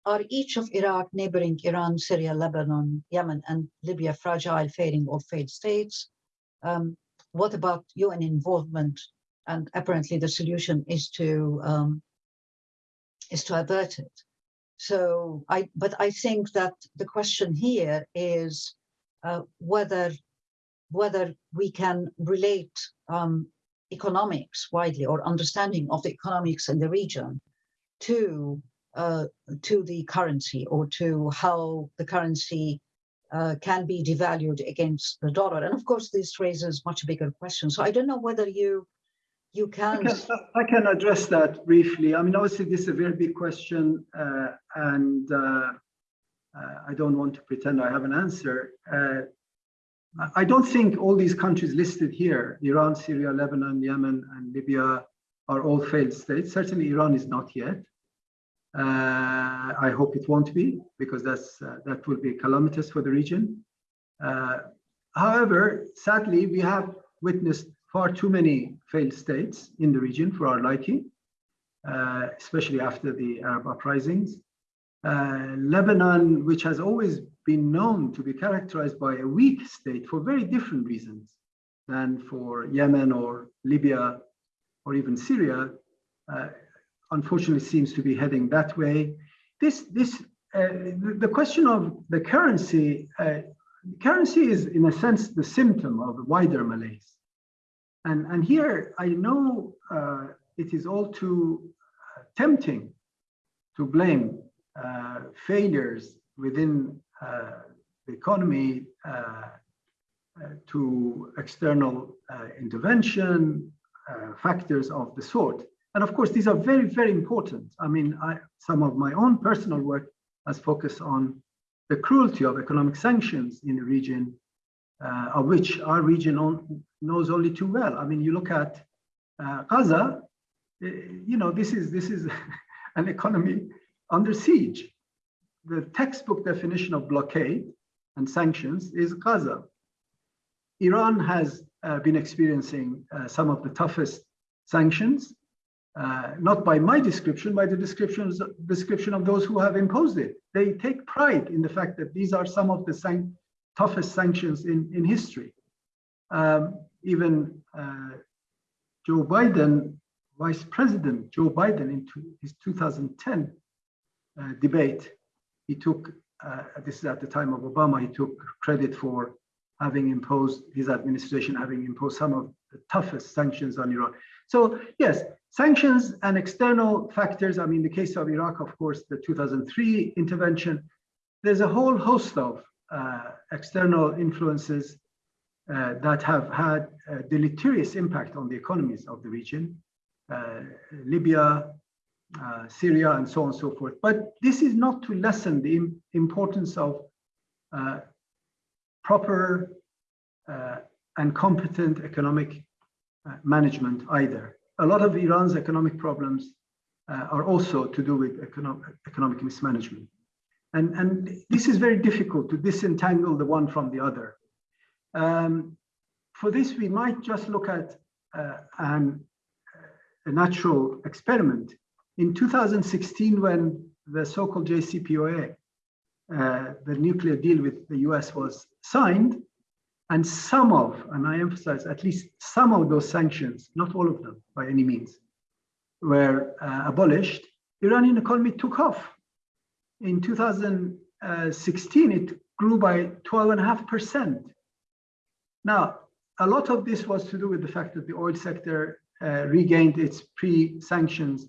are each of Iraq, neighboring Iran, Syria, Lebanon, Yemen, and Libya fragile, failing, or failed states? Um, what about UN involvement? And apparently the solution is to um, is to avert it. So I, but I think that the question here is uh, whether whether we can relate um, economics widely or understanding of the economics in the region to uh, to the currency or to how the currency uh, can be devalued against the dollar. And of course, this raises much bigger questions. So I don't know whether you you can... I can, I can address that briefly. I mean, obviously, this is a very big question, uh, and uh, I don't want to pretend I have an answer. Uh, I don't think all these countries listed here, Iran, Syria, Lebanon, Yemen, and Libya, are all failed states. Certainly, Iran is not yet. Uh, I hope it won't be, because that's uh, that will be calamitous for the region. however, sadly, we have witnessed far too many failed states in the region for our liking, uh, especially after the Arab uprisings. Uh, Lebanon, which has always been known to be characterized by a weak state for very different reasons than for Yemen or Libya or even Syria, uh, unfortunately seems to be heading that way. This, this, uh, the, question of the currency, uh, currency is in a sense the symptom of wider malaise. And, and here I know uh, it is all too uh, tempting to blame uh, failures within uh, the economy uh, uh, to external intervention, factors of the sort. And of course, these are very, very important. I mean, I, some of my own personal work has focused on the cruelty of economic sanctions in the region of which our region on, knows only too well. I mean, you look at Gaza, uh, you know, this is this is (laughs) an economy under siege. The textbook definition of blockade and sanctions is Gaza. Iran has uh, been experiencing uh, some of the toughest sanctions, uh, not by my description, by the descriptions description of those who have imposed it. They take pride in the fact that these are some of the sanctions toughest sanctions in, in history. Um, even uh, Joe Biden, Vice President Joe Biden, in his 2010 uh, debate, he took, uh, this is at the time of Obama, he took credit for having imposed, his administration having imposed some of the toughest sanctions on Iran. So yes, sanctions and external factors, I mean, the case of Iraq, of course, the 2003 intervention, there's a whole host of uh, external influences uh, that have had a deleterious impact on the economies of the region, uh, Libya, Syria, and so on and so forth. But this is not to lessen the importance of proper and competent economic management either. A lot of Iran's economic problems uh, are also to do with economic, economic mismanagement. And, and this is very difficult to disentangle the one from the other. Um, for this, we might just look at uh, an, a natural experiment. In 2016, when the so-called JCPOA, uh, the nuclear deal with the US was signed, And some of, and I emphasize at least some of those sanctions, not all of them by any means, were uh, abolished, Iranian economy took off. In 2016, it grew by 12.5%. Now, a lot of this was to do with the fact that the oil sector uh, regained its pre-sanctions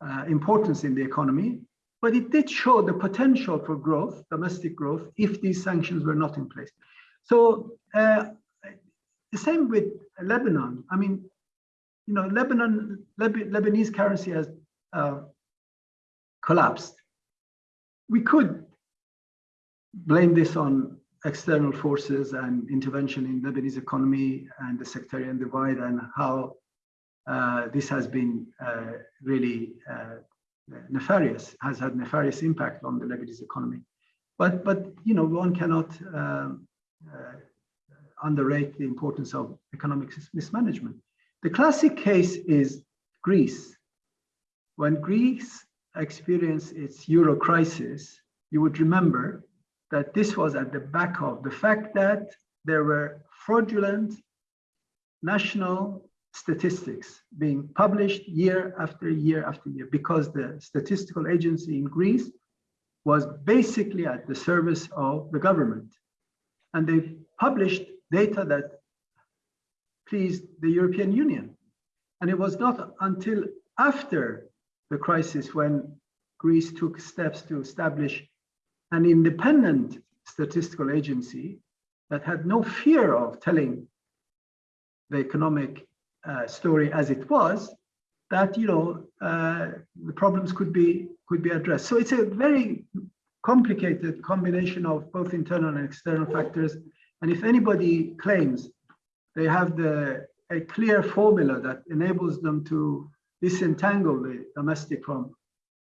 uh, importance in the economy, but it did show the potential for growth, domestic growth, if these sanctions were not in place. So uh, the same with Lebanon. I mean, you know, Lebanon, Leb Lebanese currency has uh, collapsed. We could blame this on external forces and intervention in Lebanese economy and the sectarian divide and how this has been uh, really uh, nefarious, has had nefarious impact on the Lebanese economy. But, but you know, one cannot um, uh, underrate the importance of economic mismanagement. The classic case is Greece. When Greece experienced its euro crisis, you would remember that this was at the back of the fact that there were fraudulent national statistics being published year after year after year because the statistical agency in Greece was basically at the service of the government. And they published data that pleased the European Union. And it was not until after the crisis when Greece took steps to establish an independent statistical agency that had no fear of telling the economic uh, story as it was, that you know uh, the problems could be could be addressed. So it's a very complicated combination of both internal and external factors. And if anybody claims they have the a clear formula that enables them to disentangle the domestic from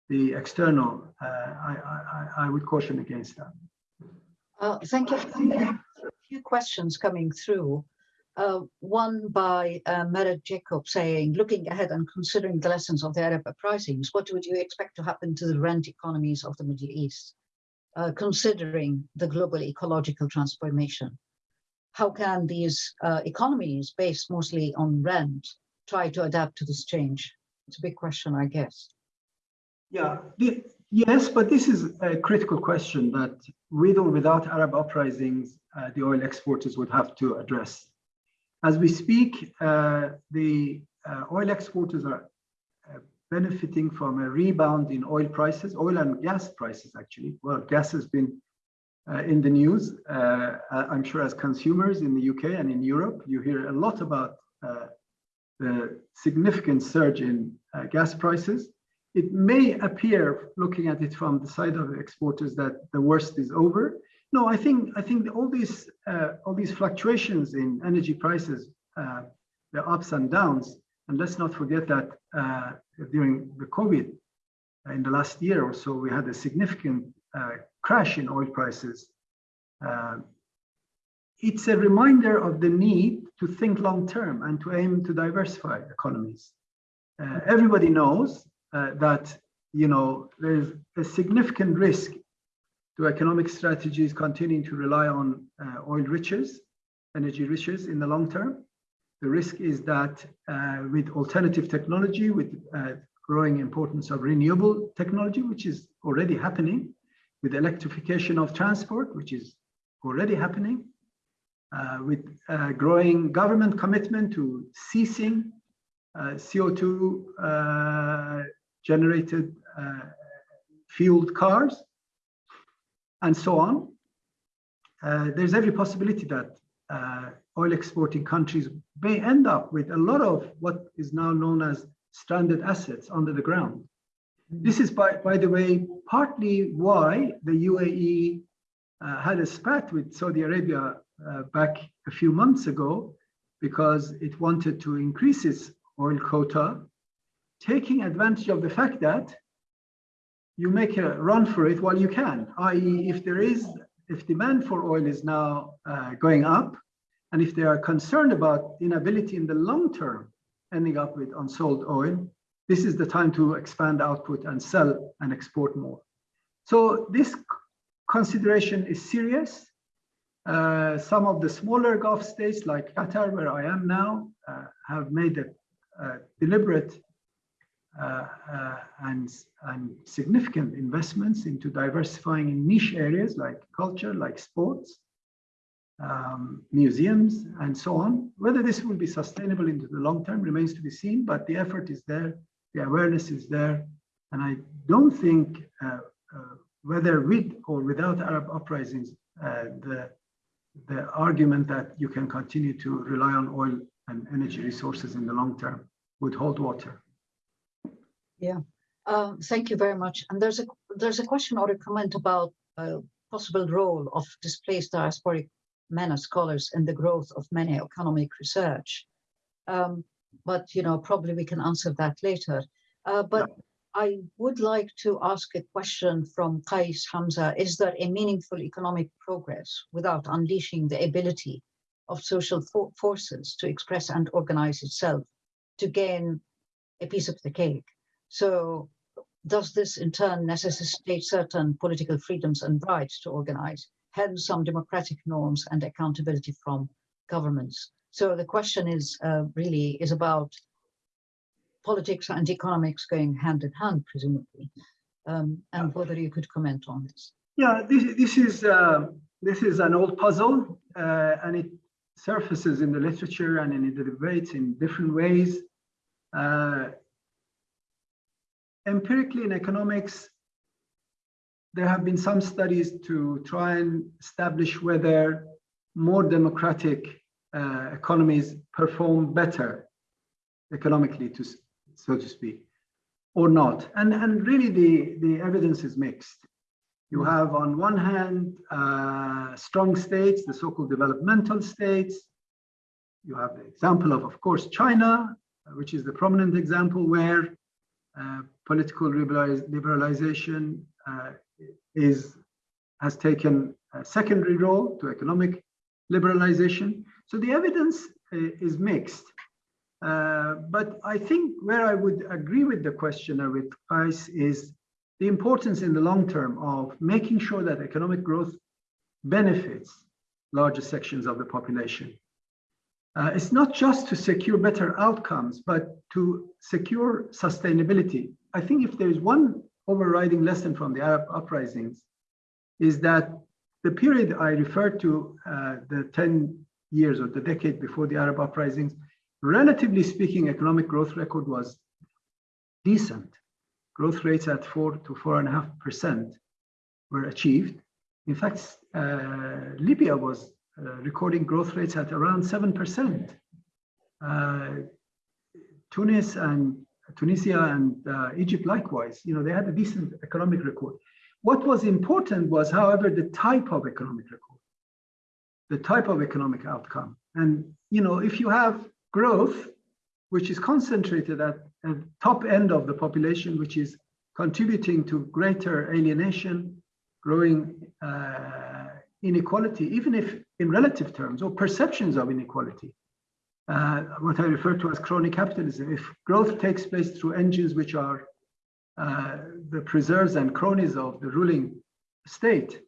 the external, uh, I, I, I would caution against that. Uh, thank you. A few questions coming through. Uh, one by uh, Merit Jacob saying, looking ahead and considering the lessons of the Arab uprisings, what would you expect to happen to the rent economies of the Middle East, uh, considering the global ecological transformation? How can these uh, economies based mostly on rent try to adapt to this change? It's a big question, I guess. Yeah, yes, but this is a critical question that with or without Arab uprisings, uh, the oil exporters would have to address. As we speak, uh, the uh, oil exporters are uh, benefiting from a rebound in oil prices, oil and gas prices, actually. Well, gas has been uh, in the news. Uh, I'm sure as consumers in the UK and in Europe, you hear a lot about the significant surge in gas prices it may appear, looking at it from the side of exporters, that the worst is over. No, I think I think all these uh, all these fluctuations in energy prices, uh, the ups and downs, and let's not forget that uh, during the COVID, uh, in the last year or so, we had a significant uh, crash in oil prices. Uh, it's a reminder of the need to think long term and to aim to diversify economies. everybody knows that you know there's a significant risk to economic strategies continuing to rely on uh, oil riches, energy riches in the long term. The risk is that uh, with alternative technology, with uh, growing importance of renewable technology, which is already happening, with electrification of transport, which is already happening, uh, with uh, growing government commitment to ceasing uh, CO2 uh, generated fueled cars, and so on. Uh, there's every possibility that uh, oil exporting countries may end up with a lot of what is now known as stranded assets under the ground. This is, by, by the way, partly why the UAE uh, had a spat with Saudi Arabia uh, back a few months ago, because it wanted to increase its oil quota taking advantage of the fact that you make a run for it while you can, i.e. if there is, if demand for oil is now uh, going up, and if they are concerned about inability in the long term ending up with unsold oil, this is the time to expand output and sell and export more. So this consideration is serious. Uh, some of the smaller Gulf states like Qatar, where I am now, uh, have made a, a deliberate and, and significant investments into diversifying in niche areas like culture, like sports, um, museums, and so on. Whether this will be sustainable into the long term remains to be seen, but the effort is there, the awareness is there, and I don't think uh, uh, whether with or without Arab uprisings, uh, the the argument that you can continue to rely on oil and energy resources in the long term would hold water. Yeah, um, thank you very much. And there's a there's a question or a comment about a possible role of displaced diasporic men MENA scholars in the growth of MENA economic research. Um, but you know, probably we can answer that later. Uh, but yeah. I would like to ask a question from Qais Hamza. Is there a meaningful economic progress without unleashing the ability of social for forces to express and organize itself to gain a piece of the cake? So does this in turn necessitate certain political freedoms and rights to organize, hence some democratic norms and accountability from governments? So the question is uh, really is about politics and economics going hand in hand, presumably, um, and whether you could comment on this. Yeah, this, this is uh, this is an old puzzle, uh, and it surfaces in the literature and in the debates in different ways. Uh, empirically in economics, there have been some studies to try and establish whether more democratic uh, economies perform better economically to so to speak, or not. And, and really the, the evidence is mixed. You hmm. have on one hand, uh, strong states, the so-called developmental states. You have the example of, of course, China, which is the prominent example where uh, political liberalization uh, is has taken a secondary role to economic liberalization. So the evidence uh, is mixed. Uh, but I think where I would agree with the questioner with Qais is the importance in the long term of making sure that economic growth benefits larger sections of the population. Uh, it's not just to secure better outcomes, but to secure sustainability. I think if there is one overriding lesson from the Arab uprisings is that the period I referred to, uh, the 10 years or the decade before the Arab uprisings, relatively speaking, economic growth record was decent. Growth rates at four to four and a half percent were achieved. In fact, uh, Libya was uh, recording growth rates at around seven percent. Uh, Tunis and Tunisia and uh, Egypt likewise, you know, they had a decent economic record. What was important was, however, the type of economic record, the type of economic outcome. And, you know, if you have growth, which is concentrated at the top end of the population, which is contributing to greater alienation, growing uh, inequality, even if in relative terms or perceptions of inequality. Uh, what I refer to as crony capitalism. If growth takes place through engines which are uh, the preserves and cronies of the ruling state,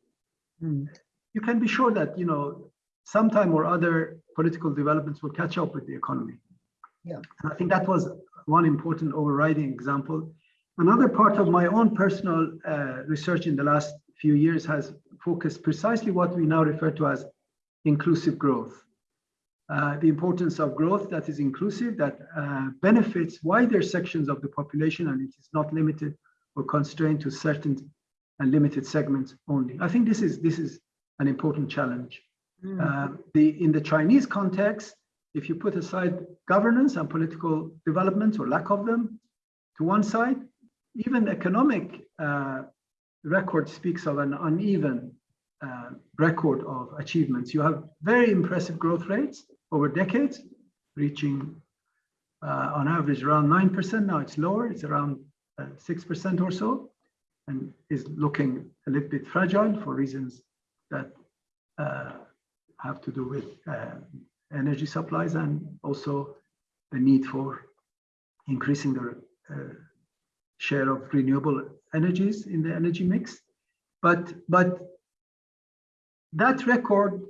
mm. you can be sure that you know sometime or other political developments will catch up with the economy. Yeah. And I think that was one important overriding example. Another part of my own personal uh, research in the last few years has focused precisely what we now refer to as inclusive growth. Uh, the importance of growth that is inclusive, that uh, benefits wider sections of the population, and it is not limited or constrained to certain and limited segments only. I think this is this is an important challenge. Mm. Uh, the, in the Chinese context, if you put aside governance and political developments or lack of them to one side, even economic uh, record speaks of an uneven uh, record of achievements. You have very impressive growth rates over decades, reaching uh, on average around 9%. Now it's lower, it's around 6% uh, or so, and is looking a little bit fragile for reasons that uh, have to do with uh, energy supplies and also the need for increasing the uh, share of renewable energies in the energy mix. But, but that record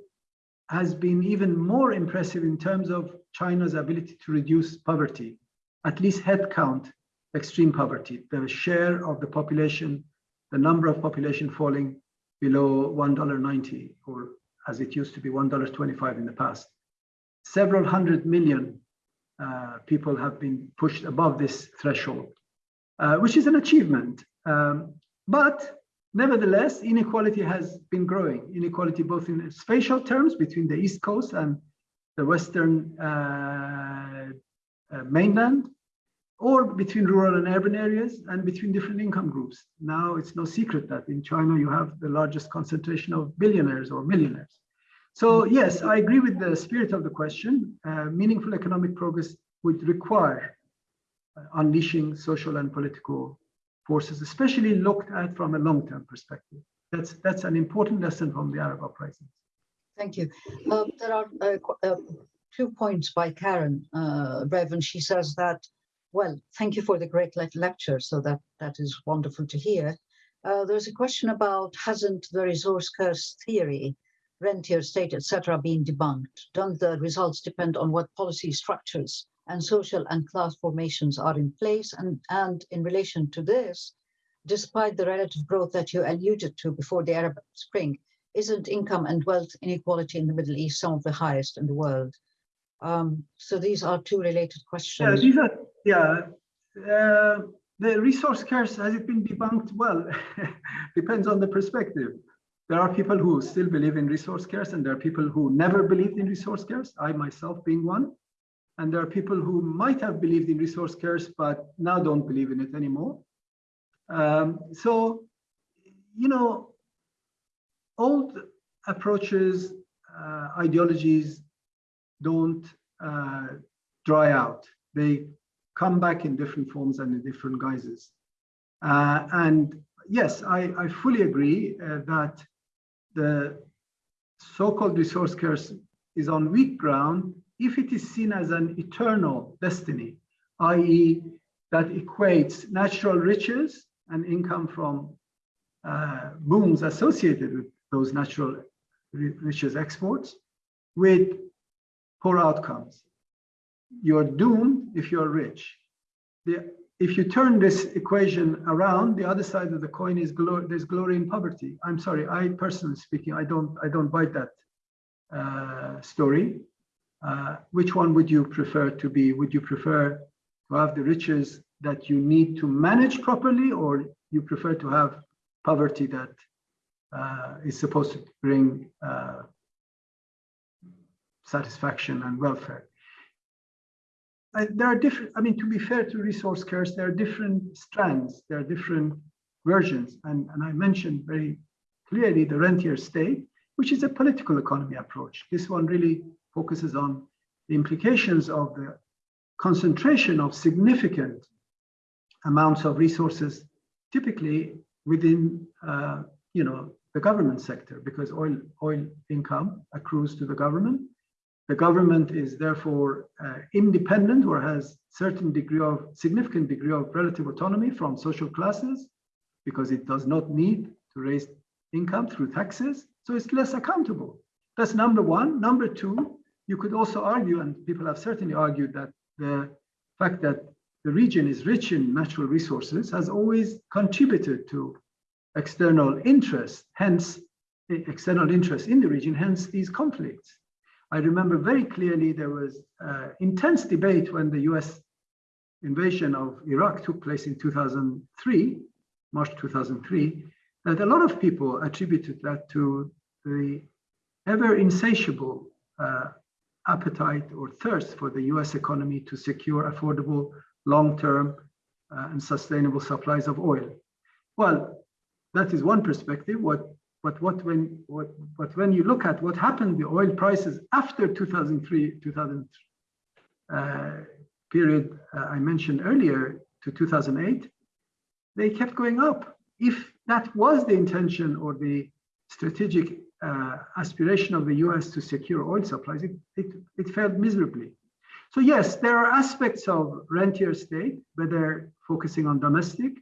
has been even more impressive in terms of China's ability to reduce poverty, at least head count extreme poverty, the share of the population, the number of population falling below $1.90 or as it used to be $1.25 in the past. Several hundred million uh, people have been pushed above this threshold, uh, which is an achievement. Um, but nevertheless, inequality has been growing. Inequality both in spatial terms between the East Coast and the Western uh, uh mainland, or between rural and urban areas and between different income groups. Now it's no secret that in China you have the largest concentration of billionaires or millionaires. So yes, I agree with the spirit of the question. Uh, meaningful economic progress would require uh, unleashing social and political forces, especially looked at from a long-term perspective. That's, that's an important lesson from the Arab uprisings. Thank you. Uh, there are uh, uh, two points by Karen uh, Revan. She says that well, thank you for the great lecture. So that, that is wonderful to hear. Uh, there's a question about hasn't the resource curse theory, rentier state, etc., been debunked? Don't the results depend on what policy structures and social and class formations are in place? And, and in relation to this, despite the relative growth that you alluded to before the Arab Spring, isn't income and wealth inequality in the Middle East some of the highest in the world? Um, so these are two related questions. Yeah, these are, yeah. Uh, the resource curse, has it been debunked? Well, (laughs) depends on the perspective. There are people who still believe in resource curse and there are people who never believed in resource curse, I myself being one. And there are people who might have believed in resource curse, but now don't believe in it anymore. Um, so, you know, old approaches, uh, ideologies, don't uh, dry out. They come back in different forms and in different guises. Uh, and yes, I, I fully agree uh, that the so-called resource curse is on weak ground if it is seen as an eternal destiny, i.e. that equates natural riches and income from uh, booms associated with those natural riches exports with poor outcomes. You're doomed if you're rich. The, if you turn this equation around, the other side of the coin is glory, there's glory in poverty. I'm sorry, I personally speaking, I don't, I don't buy that uh, story. Uh, which one would you prefer to be? Would you prefer to have the riches that you need to manage properly, or you prefer to have poverty that uh, is supposed to bring uh, satisfaction and welfare. I, there are different, I mean, to be fair to resource curse, there are different strands, there are different versions. And, and I mentioned very clearly the rentier state, which is a political economy approach. This one really focuses on the implications of the concentration of significant amounts of resources, typically within, uh, you know, the government sector, because oil, oil income accrues to the government the government is therefore uh, independent or has certain degree of significant degree of relative autonomy from social classes because it does not need to raise income through taxes. So it's less accountable. That's number one. Number two, you could also argue, and people have certainly argued that the fact that the region is rich in natural resources has always contributed to external interest, hence external interest in the region, hence these conflicts. I remember very clearly there was uh, intense debate when the US invasion of Iraq took place in 2003, March 2003, that a lot of people attributed that to the ever insatiable uh, appetite or thirst for the US economy to secure affordable, long-term uh, and sustainable supplies of oil. Well, that is one perspective. What but what when what but when you look at what happened the oil prices after 2003 2000 uh, period uh, I mentioned earlier to 2008, they kept going up. If that was the intention or the strategic uh, aspiration of the US to secure oil supplies, it, it, it failed miserably. So yes, there are aspects of rentier state, whether focusing on domestic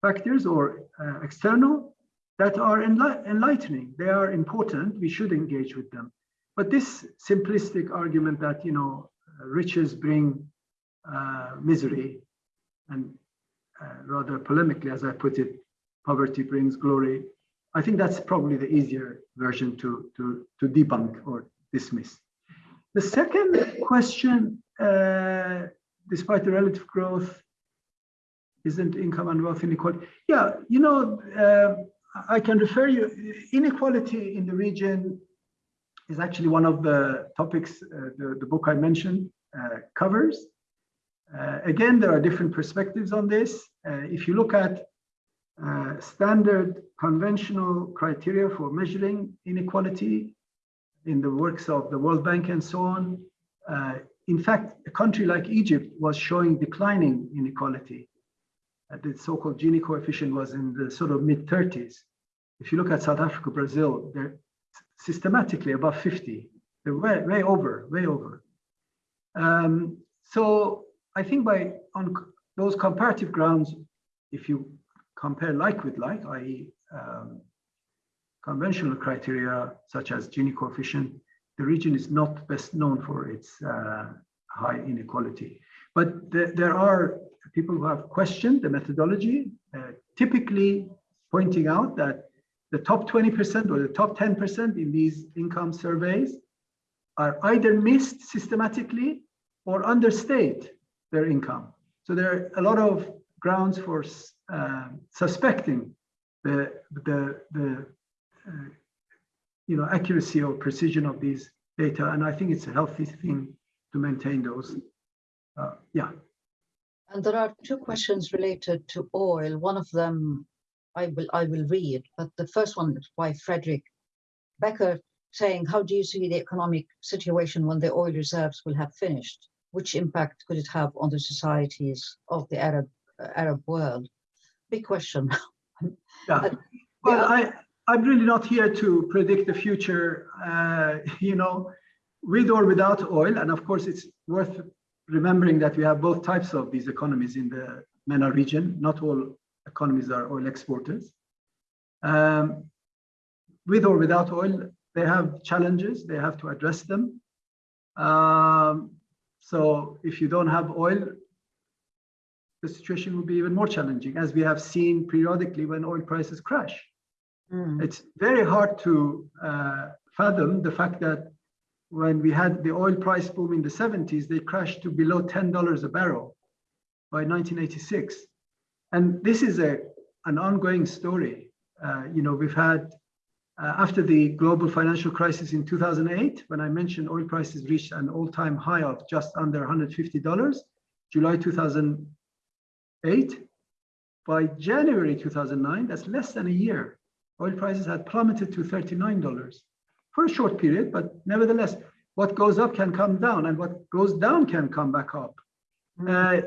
factors or uh, external, that are enlightening. They are important. We should engage with them. but this simplistic argument that, you know, riches bring uh, misery and uh, rather polemically, as I put it, poverty brings glory. I think that's probably the easier version to, to, to debunk or dismiss. The second question, uh, despite the relative growth, isn't income and wealth inequality? Yeah, you know, uh, I can refer you, inequality in the region is actually one of the topics uh, the, the book I mentioned uh, covers. Uh, again, there are different perspectives on this. Uh, if you look at uh, standard conventional criteria for measuring inequality in the works of the World Bank and so on, uh, in fact, a country like Egypt was showing declining inequality. the so-called Gini coefficient was in the sort of mid 30s. If you look at South Africa, Brazil, they're systematically above 50. They're way, way over, way over. Um, so I think by on those comparative grounds, if you compare like with like, i.e. Um, conventional criteria such as Gini coefficient, the region is not best known for its uh, high inequality. But th there are people who have questioned the methodology, uh, typically pointing out that the top 20% or the top 10% in these income surveys are either missed systematically or understate their income. So there are a lot of grounds for uh, suspecting the, the, the uh, you know, accuracy or precision of these data. And I think it's a healthy thing to maintain those. Uh, yeah. And there are two questions related to oil. One of them I will I will read, but the first one is by Frederick Becker saying, how do you see the economic situation when the oil reserves will have finished? Which impact could it have on the societies of the Arab Arab world? Big question. (laughs) yeah. Well, I, I'm really not here to predict the future, uh, (laughs) you know, with or without oil. And of course, it's worth remembering that we have both types of these economies in the MENA region. Not all economies are oil exporters. Um, with or without oil, they have challenges, they have to address them. Um, so if you don't have oil, the situation will be even more challenging, as we have seen periodically when oil prices crash. Mm. It's very hard to uh, fathom the fact that when we had the oil price boom in the 70s, they crashed to below $10 a barrel by 1986. And this is a, an ongoing story. Uh, you know, we've had, uh, after the global financial crisis in 2008, when I mentioned oil prices reached an all-time high of just under $150, July 2008, by January 2009, that's less than a year, oil prices had plummeted to $39 for a short period, but nevertheless, what goes up can come down and what goes down can come back up. Uh,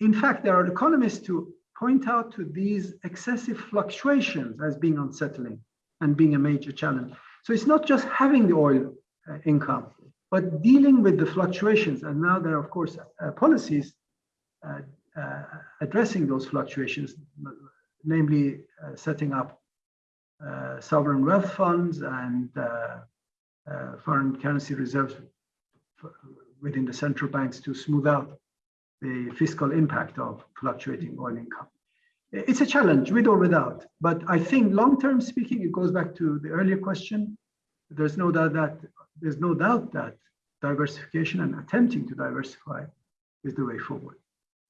in fact, there are economists who point out to these excessive fluctuations as being unsettling and being a major challenge. So it's not just having the oil uh, income, but dealing with the fluctuations. And now there are, of course, uh, policies uh, uh addressing those fluctuations, namely uh, setting up uh, sovereign wealth funds and foreign currency reserves within the central banks to smooth out the fiscal impact of fluctuating oil income. It's a challenge with or without, but I think long-term speaking, it goes back to the earlier question. There's no doubt that there's no doubt that diversification and attempting to diversify is the way forward.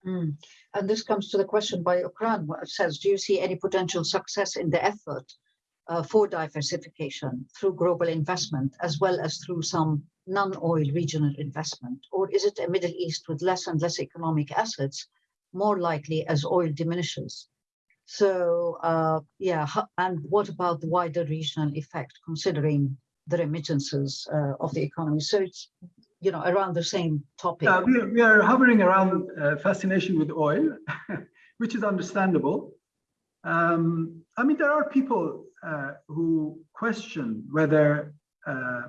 Mm. And this comes to the question by Ukran, it says, do you see any potential success in the effort uh, for diversification through global investment, as well as through some non-oil regional investment? Or is it a Middle East with less and less economic assets, more likely as oil diminishes? So uh, yeah, and what about the wider regional effect, considering the remittances uh, of the economy? So it's, you know, around the same topic. Yeah, we, we are hovering around uh, fascination with oil, (laughs) which is understandable. Um, I mean, there are people uh, who question whether uh,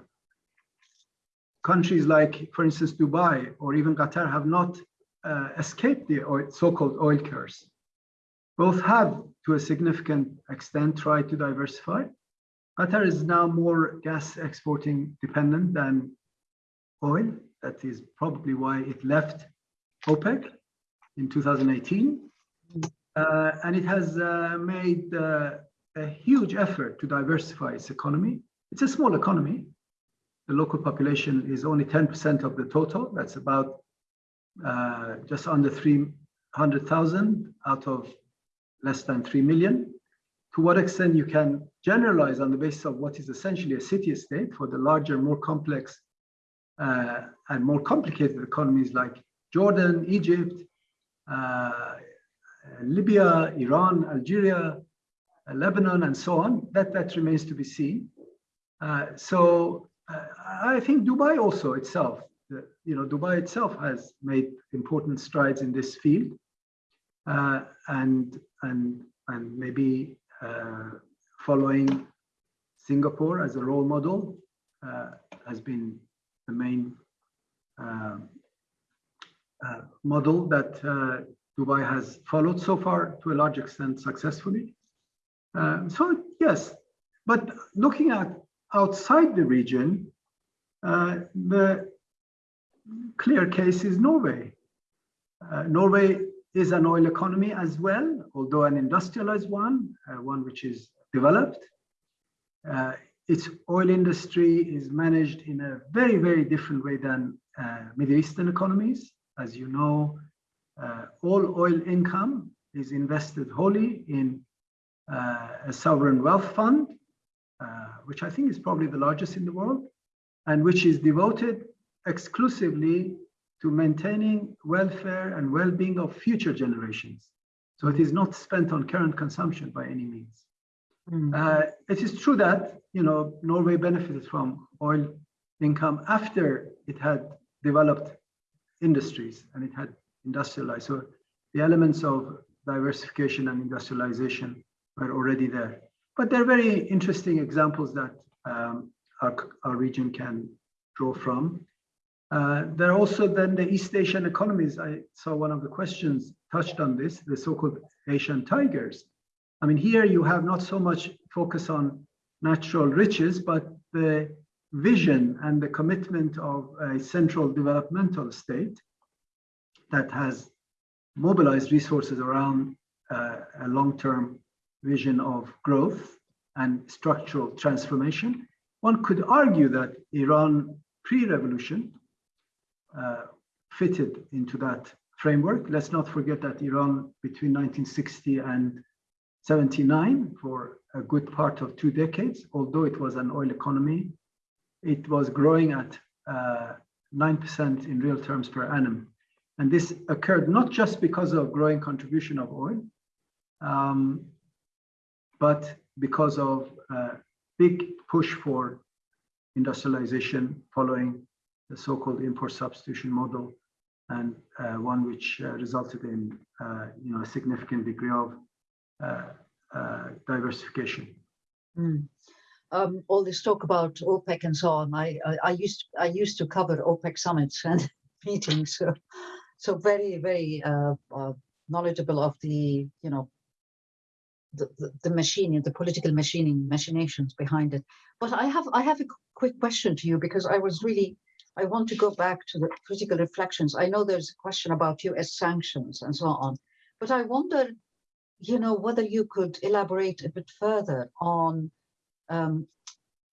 countries like, for instance, Dubai or even Qatar have not uh, escaped the so-called oil curse. Both have, to a significant extent, tried to diversify. Qatar is now more gas exporting dependent than oil. That is probably why it left OPEC in 2018. Uh, and it has uh, made uh, a huge effort to diversify its economy. It's a small economy. The local population is only 10% of the total. That's about uh, just under 300,000 out of less than 3 million. To what extent you can generalize on the basis of what is essentially a city-state for the larger, more complex uh, and more complicated economies like Jordan, Egypt, uh, Libya, Iran, Algeria, uh, Lebanon, and so on. That, that remains to be seen. Uh, so uh, I think Dubai also itself, you know, Dubai itself has made important strides in this field. Uh, and, and, and maybe uh, following Singapore as a role model has been the main um, uh, model that uh, Dubai has followed so far to a large extent successfully. Uh, so yes, but looking at outside the region, uh, the clear case is Norway. Uh, Norway is an oil economy as well, although an industrialized one, uh, one which is developed. Its oil industry is managed in a very, very different way than Middle Eastern economies. As you know, uh, all oil income is invested wholly in uh, a sovereign wealth fund, uh, which I think is probably the largest in the world, and which is devoted exclusively to maintaining welfare and well-being of future generations. So it is not spent on current consumption by any means. Mm. Uh, it is true that you know Norway benefited from oil income after it had developed industries and it had industrialized. So the elements of diversification and industrialization were already there. But they're very interesting examples that um, our, our region can draw from. Uh, there are also then the East Asian economies. I saw one of the questions touched on this, the so-called Asian tigers. I mean, here you have not so much focus on natural riches, but the vision and the commitment of a central developmental state that has mobilized resources around uh, a long-term vision of growth and structural transformation. One could argue that Iran pre-revolution uh, fitted into that framework. Let's not forget that Iran between 1960 and 79 for a good part of two decades, although it was an oil economy, it was growing at 9% uh, in real terms per annum. And this occurred not just because of growing contribution of oil, um, but because of a big push for industrialization following the so-called import substitution model and uh, one which uh, resulted in uh, you know a significant degree of uh, uh, diversification. Mm. Um, all this talk about OPEC and so on. I, I, I used I used to cover OPEC summits and (laughs) meetings, so so very very uh, knowledgeable of the you know the, the, the machining, the political machining, machinations behind it. But I have I have a quick question to you because I was really I want to go back to the critical reflections. I know there's a question about US sanctions and so on, but I wonder, you know, whether you could elaborate a bit further on um,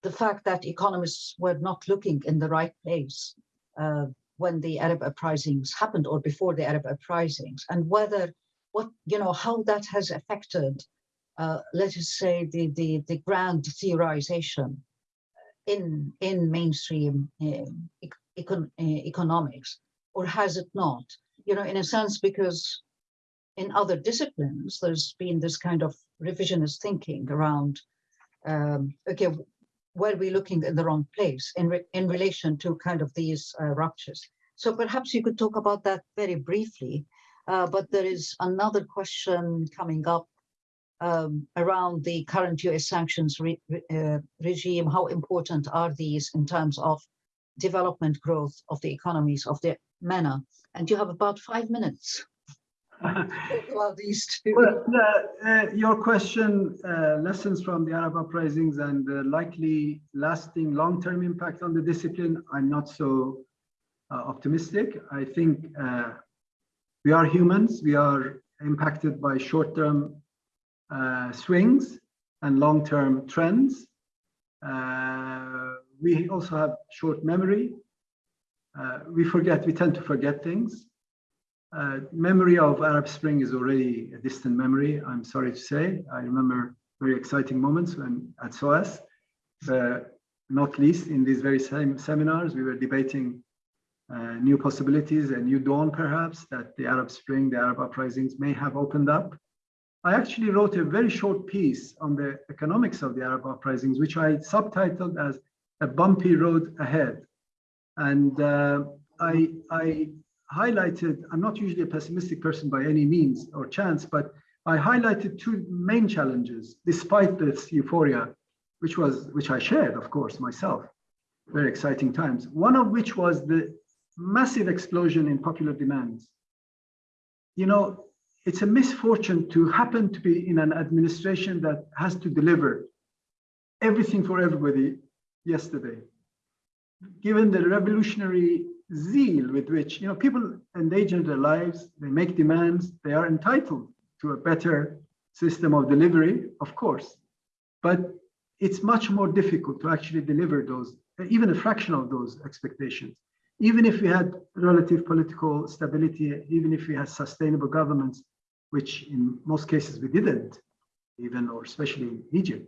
the fact that economists were not looking in the right place uh, when the Arab uprisings happened or before the Arab uprisings, and whether what you know how that has affected, uh, let us say, the the the grand theorization in in mainstream um, econ uh, economics, or has it not? You know, in a sense, because in other disciplines, there's been this kind of revisionist thinking around, um, okay, were we looking in the wrong place in, re in relation to kind of these uh, ruptures? So perhaps you could talk about that very briefly, uh, but there is another question coming up um, around the current US sanctions re uh, regime. How important are these in terms of development growth of the economies of the MENA? And you have about five minutes. (laughs) about these two. Well, uh, uh, your question, uh, lessons from the Arab uprisings and the likely lasting long-term impact on the discipline, I'm not so uh, optimistic. I think uh, we are humans. We are impacted by short-term uh, swings and long-term trends. We also have short memory. We forget, we tend to forget things. Uh, memory of Arab Spring is already a distant memory, I'm sorry to say. I remember very exciting moments when at SOAS, uh, not least in these very same seminars, we were debating uh, new possibilities, a new dawn perhaps, that the Arab Spring, the Arab uprisings may have opened up. I actually wrote a very short piece on the economics of the Arab uprisings, which I subtitled as A Bumpy Road Ahead. And uh, I, I highlighted, I'm not usually a pessimistic person by any means or chance, but I highlighted two main challenges despite this euphoria, which was, which I shared, of course, myself. Very exciting times. One of which was the massive explosion in popular demands. You know, it's a misfortune to happen to be in an administration that has to deliver everything for everybody yesterday. Given the revolutionary zeal with which you know people endanger their lives, they make demands, they are entitled to a better system of delivery, of course. But it's much more difficult to actually deliver those, even a fraction of those expectations. Even if we had relative political stability, even if we had sustainable governments, which in most cases we didn't, even or especially in Egypt.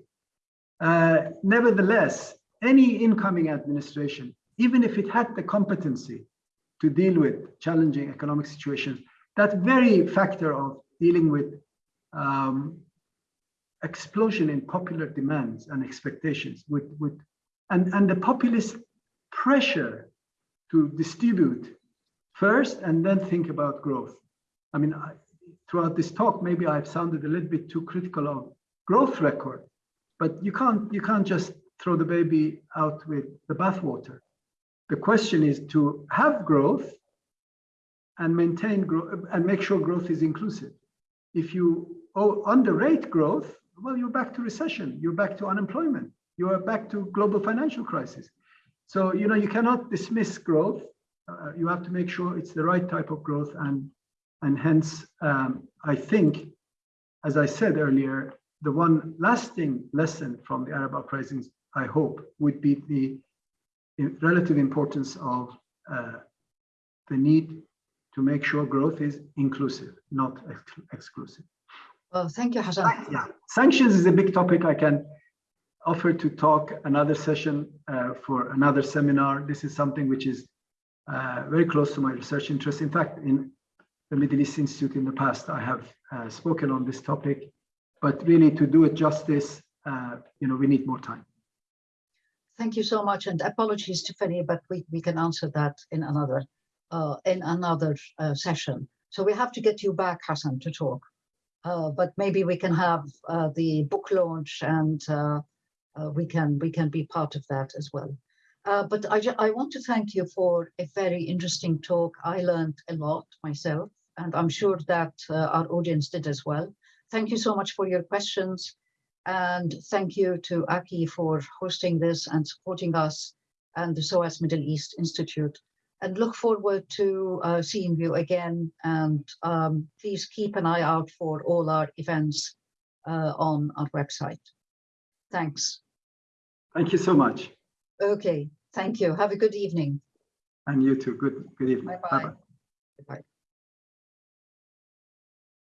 Uh, nevertheless, any incoming administration even if it had the competency to deal with challenging economic situations, that very factor of dealing with um, explosion in popular demands and expectations with, with and, and the populist pressure to distribute first and then think about growth. I mean, I, throughout this talk, maybe I've sounded a little bit too critical of growth record, but you can't you can't just throw the baby out with the bathwater. The question is to have growth and maintain growth and make sure growth is inclusive. If you underrate growth, well, you're back to recession, you're back to unemployment, you are back to global financial crisis. So, you know, you cannot dismiss growth. Uh, you have to make sure it's the right type of growth. And, and hence, um, I think, as I said earlier, the one lasting lesson from the Arab uprisings, I hope, would be the relative importance of uh, the need to make sure growth is inclusive, not ex exclusive. Well, thank you, Hassan. Yeah, sanctions is a big topic. I can offer to talk another session uh, for another seminar. This is something which is uh, very close to my research interest. In fact, in the Middle East Institute in the past, I have uh, spoken on this topic, but really to do it justice, uh, you know, we need more time. Thank you so much, and apologies, Tiffany, but we, we can answer that in another uh, in another uh, session. So we have to get you back, Hassan, to talk. Uh, but maybe we can have uh, the book launch, and uh, uh, we can we can be part of that as well. but I I want to thank you for a very interesting talk. I learned a lot myself, and I'm sure that our audience did as well. Thank you so much for your questions. And thank you to Aki for hosting this and supporting us and the SOAS Middle East Institute. And look forward to uh, seeing you again. And um, please keep an eye out for all our events uh, on our website. Thanks. Thank you so much. Okay, thank you. Have a good evening. And you too. Good, good evening. Bye-bye. Bye-bye.